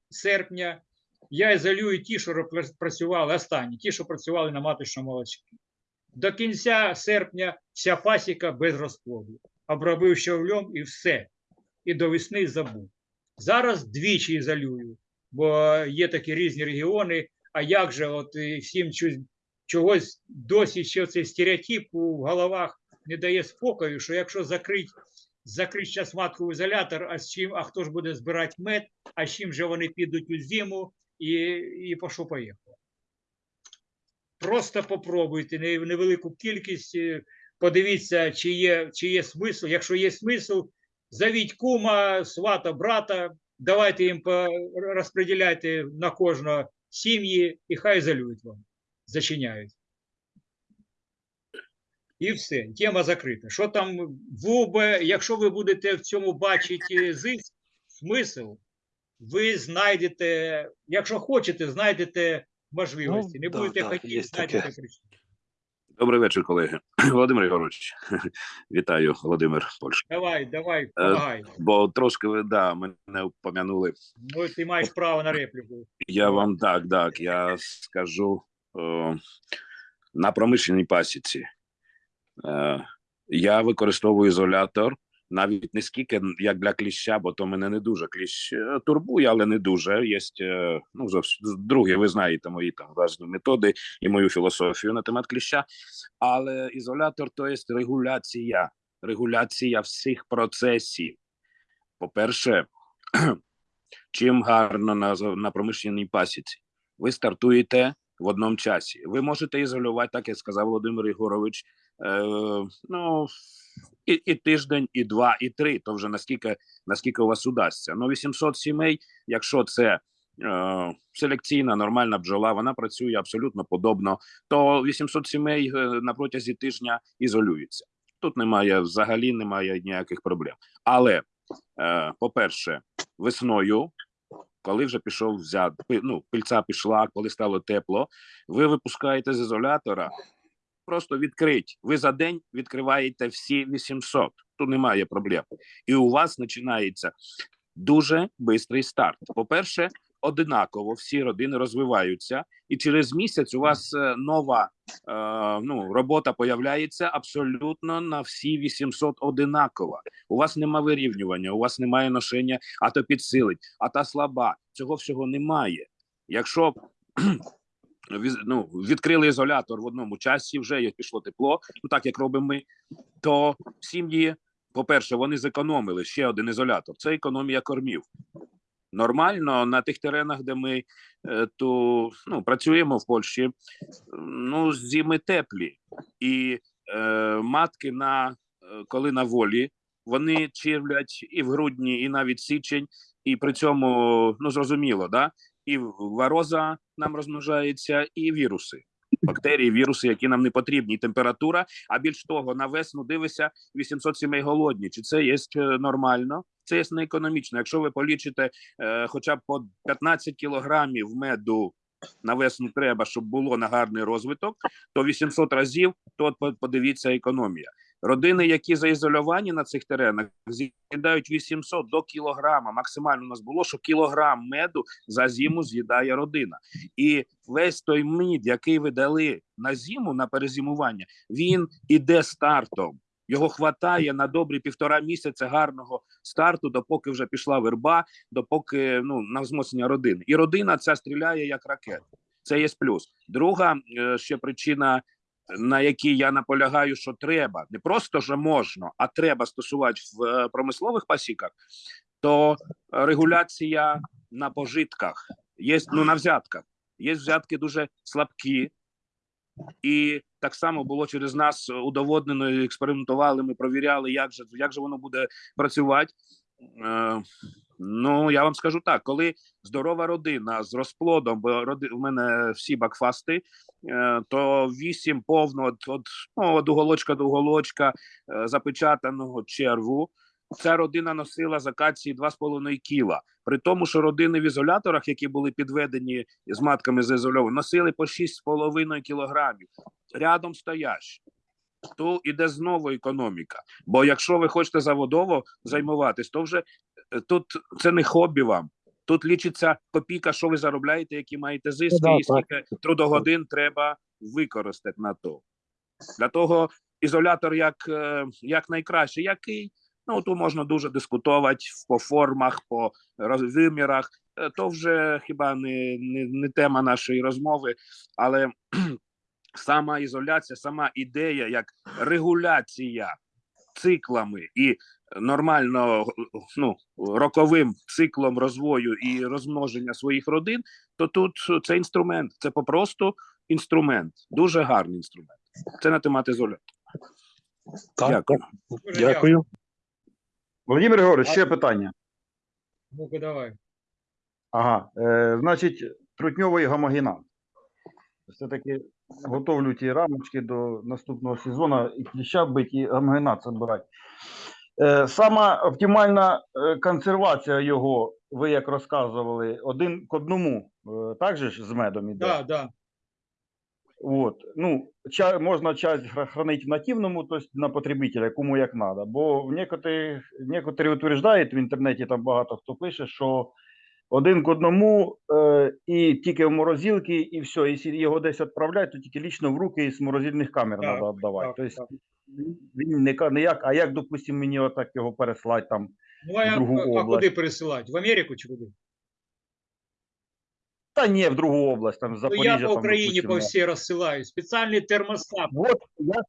серпня я ізолюю ті, що працювали останні, ті, що працювали на маточному молочці. До кінця серпня вся пасіка без розплоду. Обробив щавлем і все. І до весни забув. Зараз двічі ізолюю, бо є такі різні регіони. А як же, от всім чогось, досі ще цей стереотип у головах не дає спокою, що якщо закрить, закрить зараз матку в ізолятор, а з чим, а хто ж буде збирати мед, а з чим же вони підуть у зиму і, і поїхало. Просто попробуйте не- невелику кількість, е, подивіться, чи є, чи є смисл. Якщо є смисл, зовіть кума, свата, брата, давайте їм по- розподіляйте на кожного сім'ї і хай залюють вам, зачиняють. І все, тема закрита. Що там ВУБ, якщо ви будете в цьому бачити зиск, смисл, ви знайдете, якщо хочете, знайдете можливості. Не будете да, хотіти, таке. Добрий вечір, колеги. Володимир Ігорович, вітаю, Володимир Польща. Давай, давай, помагай. Бо трошки ви да, мене помянули. Ну, ти маєш право на репліку. Я вам так, так, я скажу е, на промишленій пасіці. Е, я використовую ізолятор навіть не скільки як для кліща, бо то мене не дуже кліщ е, турбує, але не дуже. Є е, ну, друге, ви знаєте мої там власні методи і мою філософію на темат кліща. Але ізолятор то є регуляція, регуляція всіх процесів. По-перше, чим гарно на, на промишленій пасіці. Ви стартуєте в одному часі. Ви можете ізолювати, так як сказав Володимир Ігорович, е, ну, і, і тиждень, і два, і три. То вже наскільки, наскільки у вас удасться. Ну, 800 сімей, якщо це е, селекційна нормальна бджола, вона працює абсолютно подобно, то 800 сімей е, на протязі тижня ізолюються. Тут немає взагалі немає ніяких проблем. Але, е, по-перше, весною, коли вже пішов взят, ну, пильця пішла, коли стало тепло, ви випускаєте з ізолятора, просто відкрить. Ви за день відкриваєте всі 800. Тут немає проблем. І у вас починається дуже швидкий старт. По-перше, одинаково всі родини розвиваються, і через місяць у вас е, нова е, ну, робота появляється абсолютно на всі 800 одинакова. У вас нема вирівнювання, у вас немає ношення, а то підсилить, а та слаба. Цього всього немає. Якщо ну, відкрили ізолятор в одному часі, вже пішло тепло, ну так як робимо ми, то сім'ї, по-перше, вони зекономили ще один ізолятор. Це економія кормів. Нормально на тих теренах, де ми е, то, ну, працюємо в Польщі, ну, зими теплі. І е, матки на е, коли на волі, вони чирвлять і в грудні, і навіть січень, і при цьому ну зрозуміло, да? і вароза нам розмножається, і віруси. Бактерії, віруси, які нам не потрібні, температура. А більш того, на весну дивися 800 сімей голодні. Чи це є е, нормально? Це є не економічно. Якщо ви полічите е, хоча б по 15 кілограмів меду на весну треба, щоб було на гарний розвиток, то 800 разів, то по- подивіться економія. Родини, які заізольовані на цих теренах, з'їдають 800 до кілограма. Максимально у нас було, що кілограм меду за зиму з'їдає родина. І весь той мід, який ви дали на зиму, на перезимування, він іде стартом. Його хватає на добрі півтора місяця гарного старту, допоки вже пішла верба, допоки ну на змоцнення родини. І родина ця стріляє як ракета. Це є плюс. Друга е, ще причина, на якій я наполягаю, що треба не просто що можна, а треба стосувати в е, промислових пасіках, то регуляція на пожитках є ну на взятках. Є взятки дуже слабкі, і так само було через нас удоводнено, експериментували. Ми провіряли, як же як же воно буде працювати. Ну я вам скажу так: коли здорова родина з розплодом, бо роди в мене всі бакфасти, е, то вісім повно от, от, ну, от уголочка до уголочка е, запечатаного черву. Ця родина носила з акації 2,5 кіла. При тому, що родини в ізоляторах, які були підведені з матками заізольовані, носили по 6,5 кілограмів. Рядом стоящі. То іде знову економіка. Бо якщо ви хочете заводово займуватись, то вже тут це не хобі вам. Тут лічиться копійка, що ви заробляєте, які маєте зиски, да, і скільки трудогодин треба використати на то. Для того ізолятор як, е, як найкраще. Який? Ну, тут можна дуже дискутувати по формах, по вимірах. Е, То вже хіба не, не, не тема нашої розмови, але сама ізоляція, сама ідея як регуляція циклами і нормально ну, роковим циклом розвою і розмноження своїх родин, то тут це інструмент, це попросту інструмент, дуже гарний інструмент. Це на темат ізолятор. Так, Дякую. Дякую. Володимир Григорович, ще питання. Ну-ка, давай. Ага, е, значить, трутньовий гомогенат. Все-таки готовлю ті рамочки до наступного сезону і кліща бить, і гамгенат забирати. Е, Сама оптимальна е, консервація його, ви як розказували, один к одному, е, так же ж з медом іде? Да, да. Вот. Ну, ча, можна часть хра- хранить в нативному, то есть на потребителя, кому як надо. Бо в некоторі, некоторі утверждають в інтернеті, там багато хто пише, що один к одному е, і тільки в морозилки, і все. Якщо його десь відправляють, то тільки лічно в руки з морозильних камер треба віддавати. Тобто так. Він не, ка- не як, а як, допустимо, мені отак його переслати там. Ну, а, в другу а область. куди пересилати? В Америку чи куди? Та ні, в другу область, там в Ну, я по Україні по всій розсилаю. Спеціальний термостат. Вот я,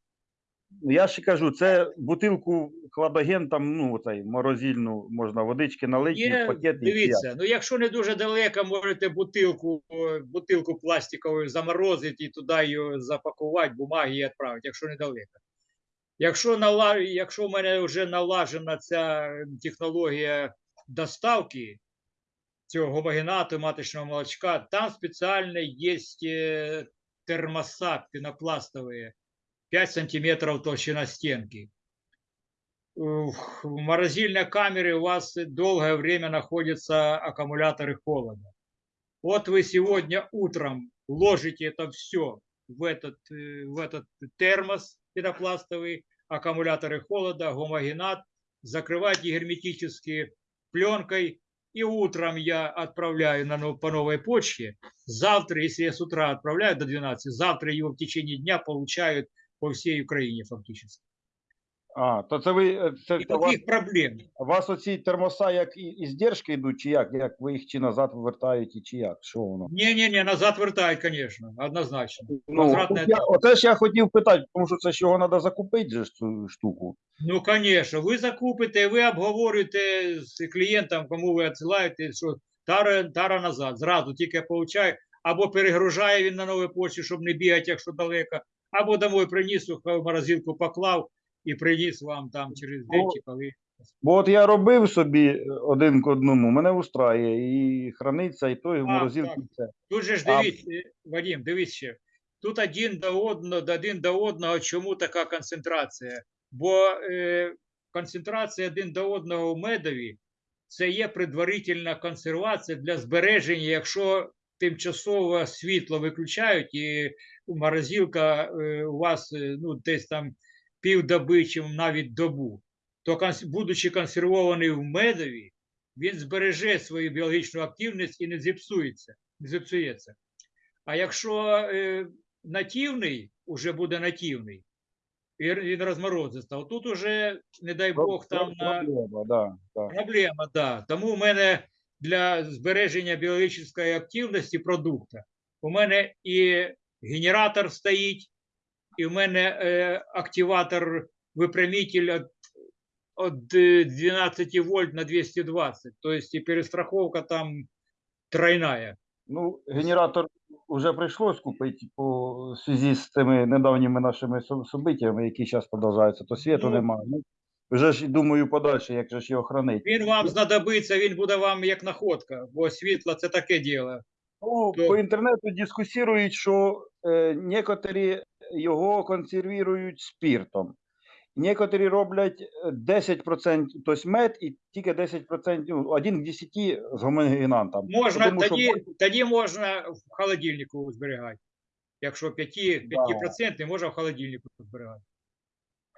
я ще кажу, це бутилку кладоген, там, ну, оцей, морозильну, можна водички налити, Є, в пакет і дивіться, ну якщо не дуже далеко, можете бутилку, бутилку пластикову заморозити і туди її запакувати, бумаги і відправити, якщо недалеко. Якщо, нала... якщо в мене вже налажена ця технологія доставки цього гомогенату маточного молочка, там спеціально є е, термосат пенопластовые, 5 сантиметров толщина стенки. В в морозильной камере у вас долгое время находятся аккумуляторы холода. Вот вы сегодня утром ложите это все в этот, э, в этот термос пенопластовый, аккумуляторы холода, гомогенат, закрываете герметически пленкой, и утром я отправляю на, по новой почте. Завтра, если я с утра отправляю до 12, завтра его в течение дня получают по всей Украине фактически. А, то це ви, е, це, це у вас, проблем. у вас оці термоса як і, і здержки йдуть, чи як? Як ви їх чи назад вертаєте, чи як? Що воно? Не-не-не, назад вертают, конечно, однозначно. Ну, Возвратне я, оце ж я хотів питати, тому що це ж його треба закупити, же ж цю штуку. Ну, конечно, ви закупите, ви обговорюєте з клієнтом, кому ви відсилаєте, що тара, тара назад, зразу тільки получає, або перегружає він на новій почті, щоб не бігати, якщо далеко, або домой приніс, в морозилку поклав і приніс вам там через день Ну, чи коли. Бо от я робив собі е, один к одному, мене устраює і храниться, і той в морозилці це. Тут же ж дивіться, е, Вадим, дивись ще. Тут один до одного, один до одного, чому така концентрація? Бо е, концентрація один до одного в медові це є предварительна консервація для збереження, якщо тимчасово світло виключають і морозилка е, у вас е, ну, десь там півдоби чи навіть добу, то будучи консервований в медові, він збереже свою біологічну активність і не зіпсується. Не зіпсується. А якщо е, нативний, уже буде нативний, і він розморозиться, тут уже, не дай Бог, там на Проблема, да, да. проблема, да. Тому у мене для збереження біологічної активності продукту, у мене і генератор стоїть, і в мене е, активатор випрямитель от, от е, 12 вольт на 220. Тобто і перестраховка там тройная. Ну, генератор вже прийшлось купити по зв'язку з цими недавніми нашими со- событиями, які зараз продовжуються, то світу Ну. немає. Ну, вже ж думаю подальше, як же ж його хранити. Він вам знадобиться, він буде вам як находка, бо світло це таке діло. Ну, То- по інтернету дискусірують, що е, некоторі його консервують спіртом. Некоторі роблять е, 10%, тобто мед, і тільки 10%, ну, 1 к 10 з гомогенантом. Можна Тому тоді, більше- тоді можна в холодильнику зберігати. Якщо 5, 5% можна в холодильнику зберігати.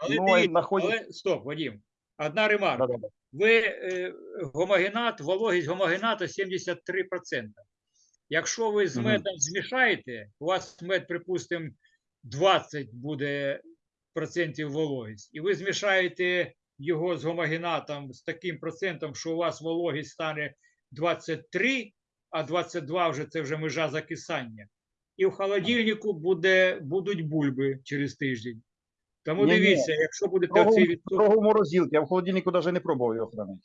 Але Ну, дивіться, находять- але стоп, Вадим. Одна ремарка. Да-да-да. Ви е, гомогенат, вологість гомогената 73%. Якщо ви з медом змішаєте, у вас мед, припустимо, 20 буде процентів вологість, і ви змішаєте його з гомогенатом з таким процентом, що у вас вологість стане 23, а 22 вже це вже межа закисання. І в холодильнику буде, будуть бульби через тиждень. Тому Ні-ні. дивіться, якщо будете Строго, оцей відсоток. строго в я в холодильнику навіть не пробував його хранити.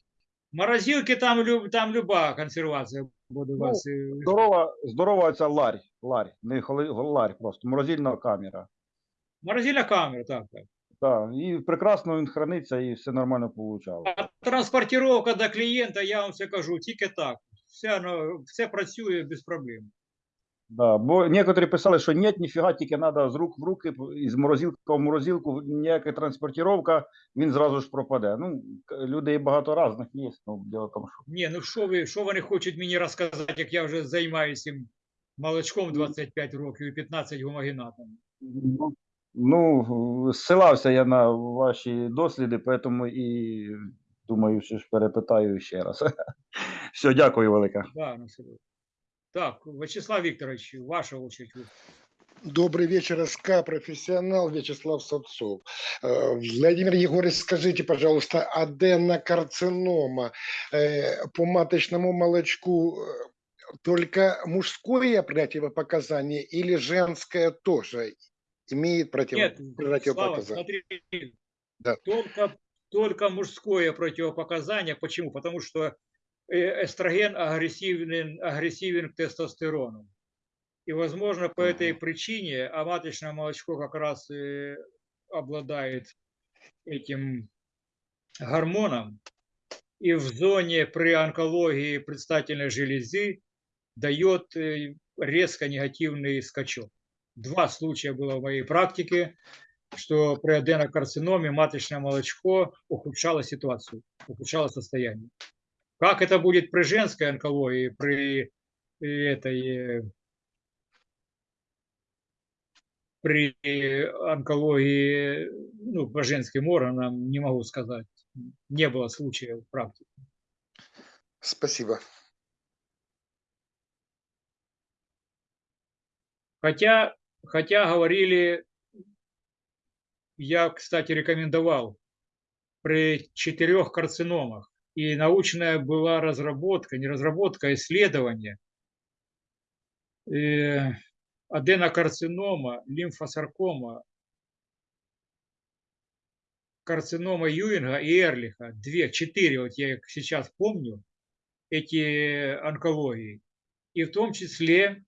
Морозилки там, там люба консервація буде у Ну, вас. Ну, Здорова, здорова ця ларь, ларь, не холи, ларь просто, морозильна камера. Морозильна камера, так, так. Так, і прекрасно він храниться, і все нормально получало. А транспортировка до клієнта, я вам все кажу, тільки так. Все, ну, все працює без проблем. Да, бо некоторі писали, що ні, ніфіга, тільки треба з рук в руки, із морозилки в морозилку, ніяка транспортировка, він зразу ж пропаде. Ну, людей багато різних є, ну, діло в тому, що Ні, ну що ви, що вони хочуть мені розказати, як я вже займаюся молочком 25 років і 15 гомогенатом. Ну, Ну, зсилався я на ваші досліди, тому і думаю, що ж перепитаю ще раз. Все, дякую велике. Да, ну, серйозно. Так, Вячеслав Вікторович, ваша очередь. ви. Добрый вечер, СК, профессионал Вячеслав Савцов. Э, Владимир Егорович, скажите, пожалуйста, аденокарцинома э, по маточному молочку э, только мужское противопоказание или женское тоже имеет против... Нет, Слава, противопоказание? смотри, Да. только, только мужское противопоказание. Почему? Потому что э, эстроген агрессивен, агрессивен к тестостерону. И, возможно, по этой причине, а маточное молочко как раз и обладает этим гормоном, и в зоне при онкологии предстательной железы дает э, резко негативный скачок. Два случая было в моей практике, что при аденокарциноме маточное молочко ухудшало ситуацию, ухудшало состояние. Как это будет при женской онкологии, при э, этой э, при онкологии, ну, по женским органам, не могу сказать. Не было случая в практике. Спасибо. Хотя, хотя говорили, я, кстати, рекомендовал при четырех карциномах, и научная была разработка, не разработка, а исследование э, аденокарцинома, лимфосаркома, карцинома Юинга и Эрлиха, две, четыре, вот я их сейчас помню, эти онкологии. И в том числе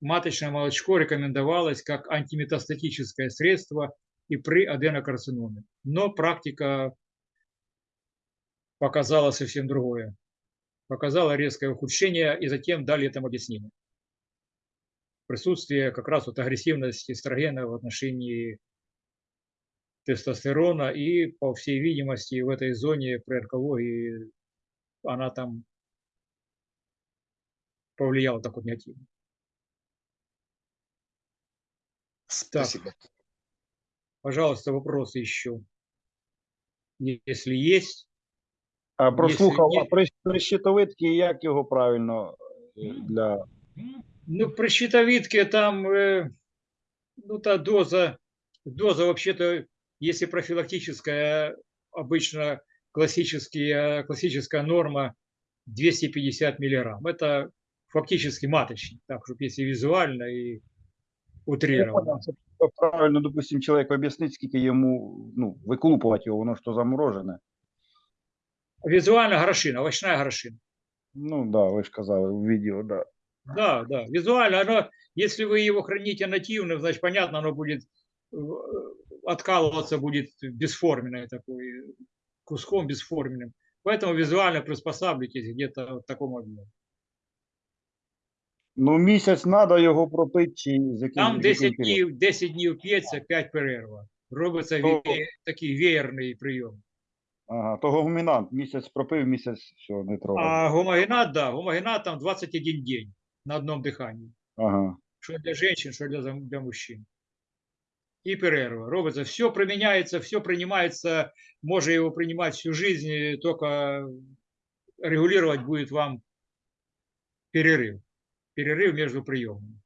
маточное молочко рекомендовалось как антиметастатическое средство и при аденокарциноме. Но практика показала совсем другое. Показала резкое ухудшение, и затем дали этому объяснение. Присутствие как раз вот агрессивности эстрогена в отношении тестостерона, и, по всей видимости, в этой зоне при онкологии она там повлияла так вот негативно. Спасибо. Пожалуйста, вопросы еще. Если есть. А прослухав, Якщо а є- при, при щитовидці як його правильно е, для. Ну, при щитовидке там, э, ну, та доза, доза вообще-то, если профилактическая, обычно классические, классическая норма 250 миллиграмм. Это фактически маточник, так, чтобы если визуально и Я утрированно. понял, це правильно, допустим, чоловік об'яснить, скільки йому ну, виклупувати його, воно ж то заморожене. Визуально горошина, овощная горошина. Ну да, ви ж казали в відео, да. Да, да, визуально оно, если вы его храните нативным, значит, понятно, оно будет э, откалываться будет бесформенное такое, куском бесформенным. Поэтому визуально приспосабливайтесь где-то в таком объеме. Ну, місяць треба його пропити, чи з яким Там з яким 10 періодом? днів, 10 днів п'ється, 5 перерва. Робиться То- ве- такий веєрний прийом. Ага, то гомінант, місяць пропив, місяць все, не трогай. А гомогенат, да, гомогенат там 21 день на одном дыхании. Ага. Что для женщин, что для, зам- для мужчин. И перерва. Робится. Все применяется, все принимается. Можно его принимать всю жизнь, и только регулировать будет вам перерыв. Перерыв между приемами.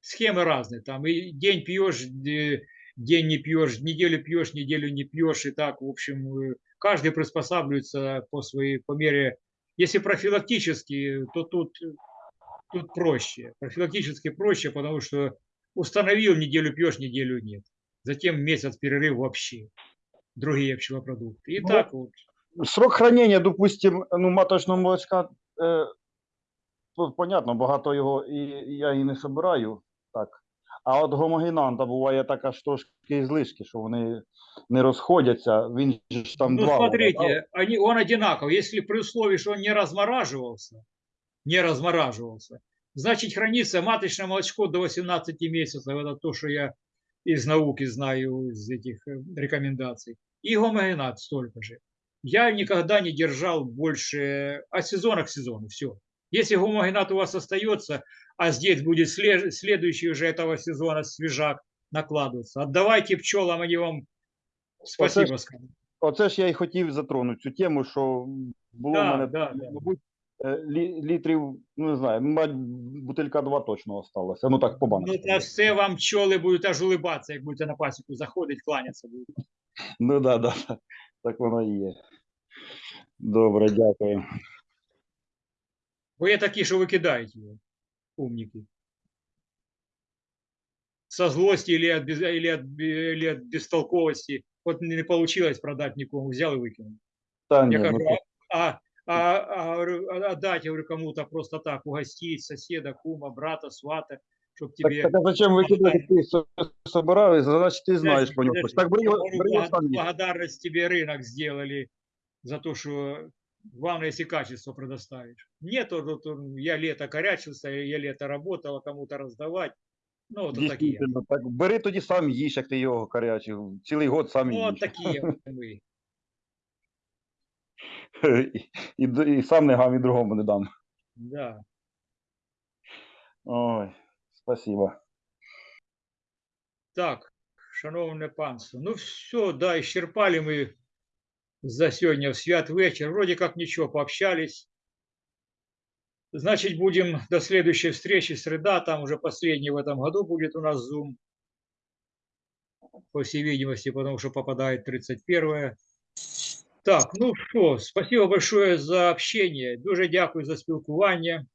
Схемы разные. Там и день пьешь, де- день не пьешь, неделю пьешь, неделю не пьешь. И так, в общем, э, каждый приспосабливается по своей, по мере. Если профилактически, то тут тут проще. Профилактически проще, потому что установил, неделю пьешь, неделю нет. Затем месяц перерыв вообще. Другие пчелопродукты. И Ну, так вот. Срок хранення, допустим, ну, маточного молочка, е, тут понятно, багато його і я і не собираю. Так. А от гомогенанта буває така ж трошки злишки, що вони не розходяться. Він же ж там ну, два. смотрите, они, он одинаков. Если при условии, что он не размораживался, не размораживался, Значит, хранится маточное молочко до 18 месяцев. Это то, что я из науки знаю, из этих э, рекомендаций. И гомогенат столько же. Я никогда не держал больше от сезона к сезону. Все. Если гомогенат у вас остается, а здесь будет сле- следующий уже этого сезона свежак накладываться, отдавайте пчелам, они вам спасибо скажут. Оце ж я і хотів затронути цю тему, що було Да, в мене, да, да. мабуть, е, лі- літрів, ну не знаю, мать, бутилька два точно осталося. Ну так, по Ну, баночці. та все вам пчоли будуть аж улибатися, як будете на пасіку заходить, кланятися будуть. Ну да, да, да. так воно і є. Добре, дякую. Бо є такі, що викидають його, умники. Со злости или от, без, или от, бе- или от бестолковости. Вот не не получилось продать никому, взял и выкинул. Та Я ні, ну, говорю, так, а, а, а, говорю, а отдать, я говорю, кому-то просто так, угостить соседа, кума, брата, свата, чтобы так, тебе... так а зачем викидати ти со- собирав, і значить ти знаєш Подожди, по ньому. подожди. Так бери, Я його- говорю, бери його благо- сам їж. благодарность тебе рынок сделали за то, что главное, если качество предоставишь. Нет, то, то- я лето корячился, я лето работал, а кому-то раздавать. Ну, вот такие. Так, бери тоді сам їж, як ти його гарячий. Цілий год сам Ну, їж. вот такие мы. і, і, і сам не гам, і другому не дам. Да. Ой, спасибо. Так, шановне панство. Ну все, да, исчерпали мы за сегодня в свят вечер. Вроде как ничего, пообщались. Значит, будем до следующей встречи, среда, там уже последний в этом году будет у нас Zoom. По всей видимости, потому что попадает 31 Так, ну що, спасибо большое за общение. Дуже дякую за спілкування.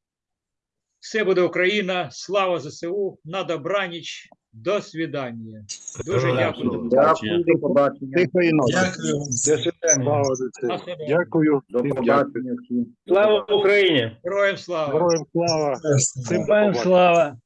Все буде Україна. Слава ЗСУ. На добраніч. До свидання. Дуже Героям дякую. Дякую, до побачення. Тихої ночі. Дякую. До добре. Дякую. До побачення. Слава Україні! Героям слава. Героям слава. Всім Героям слава.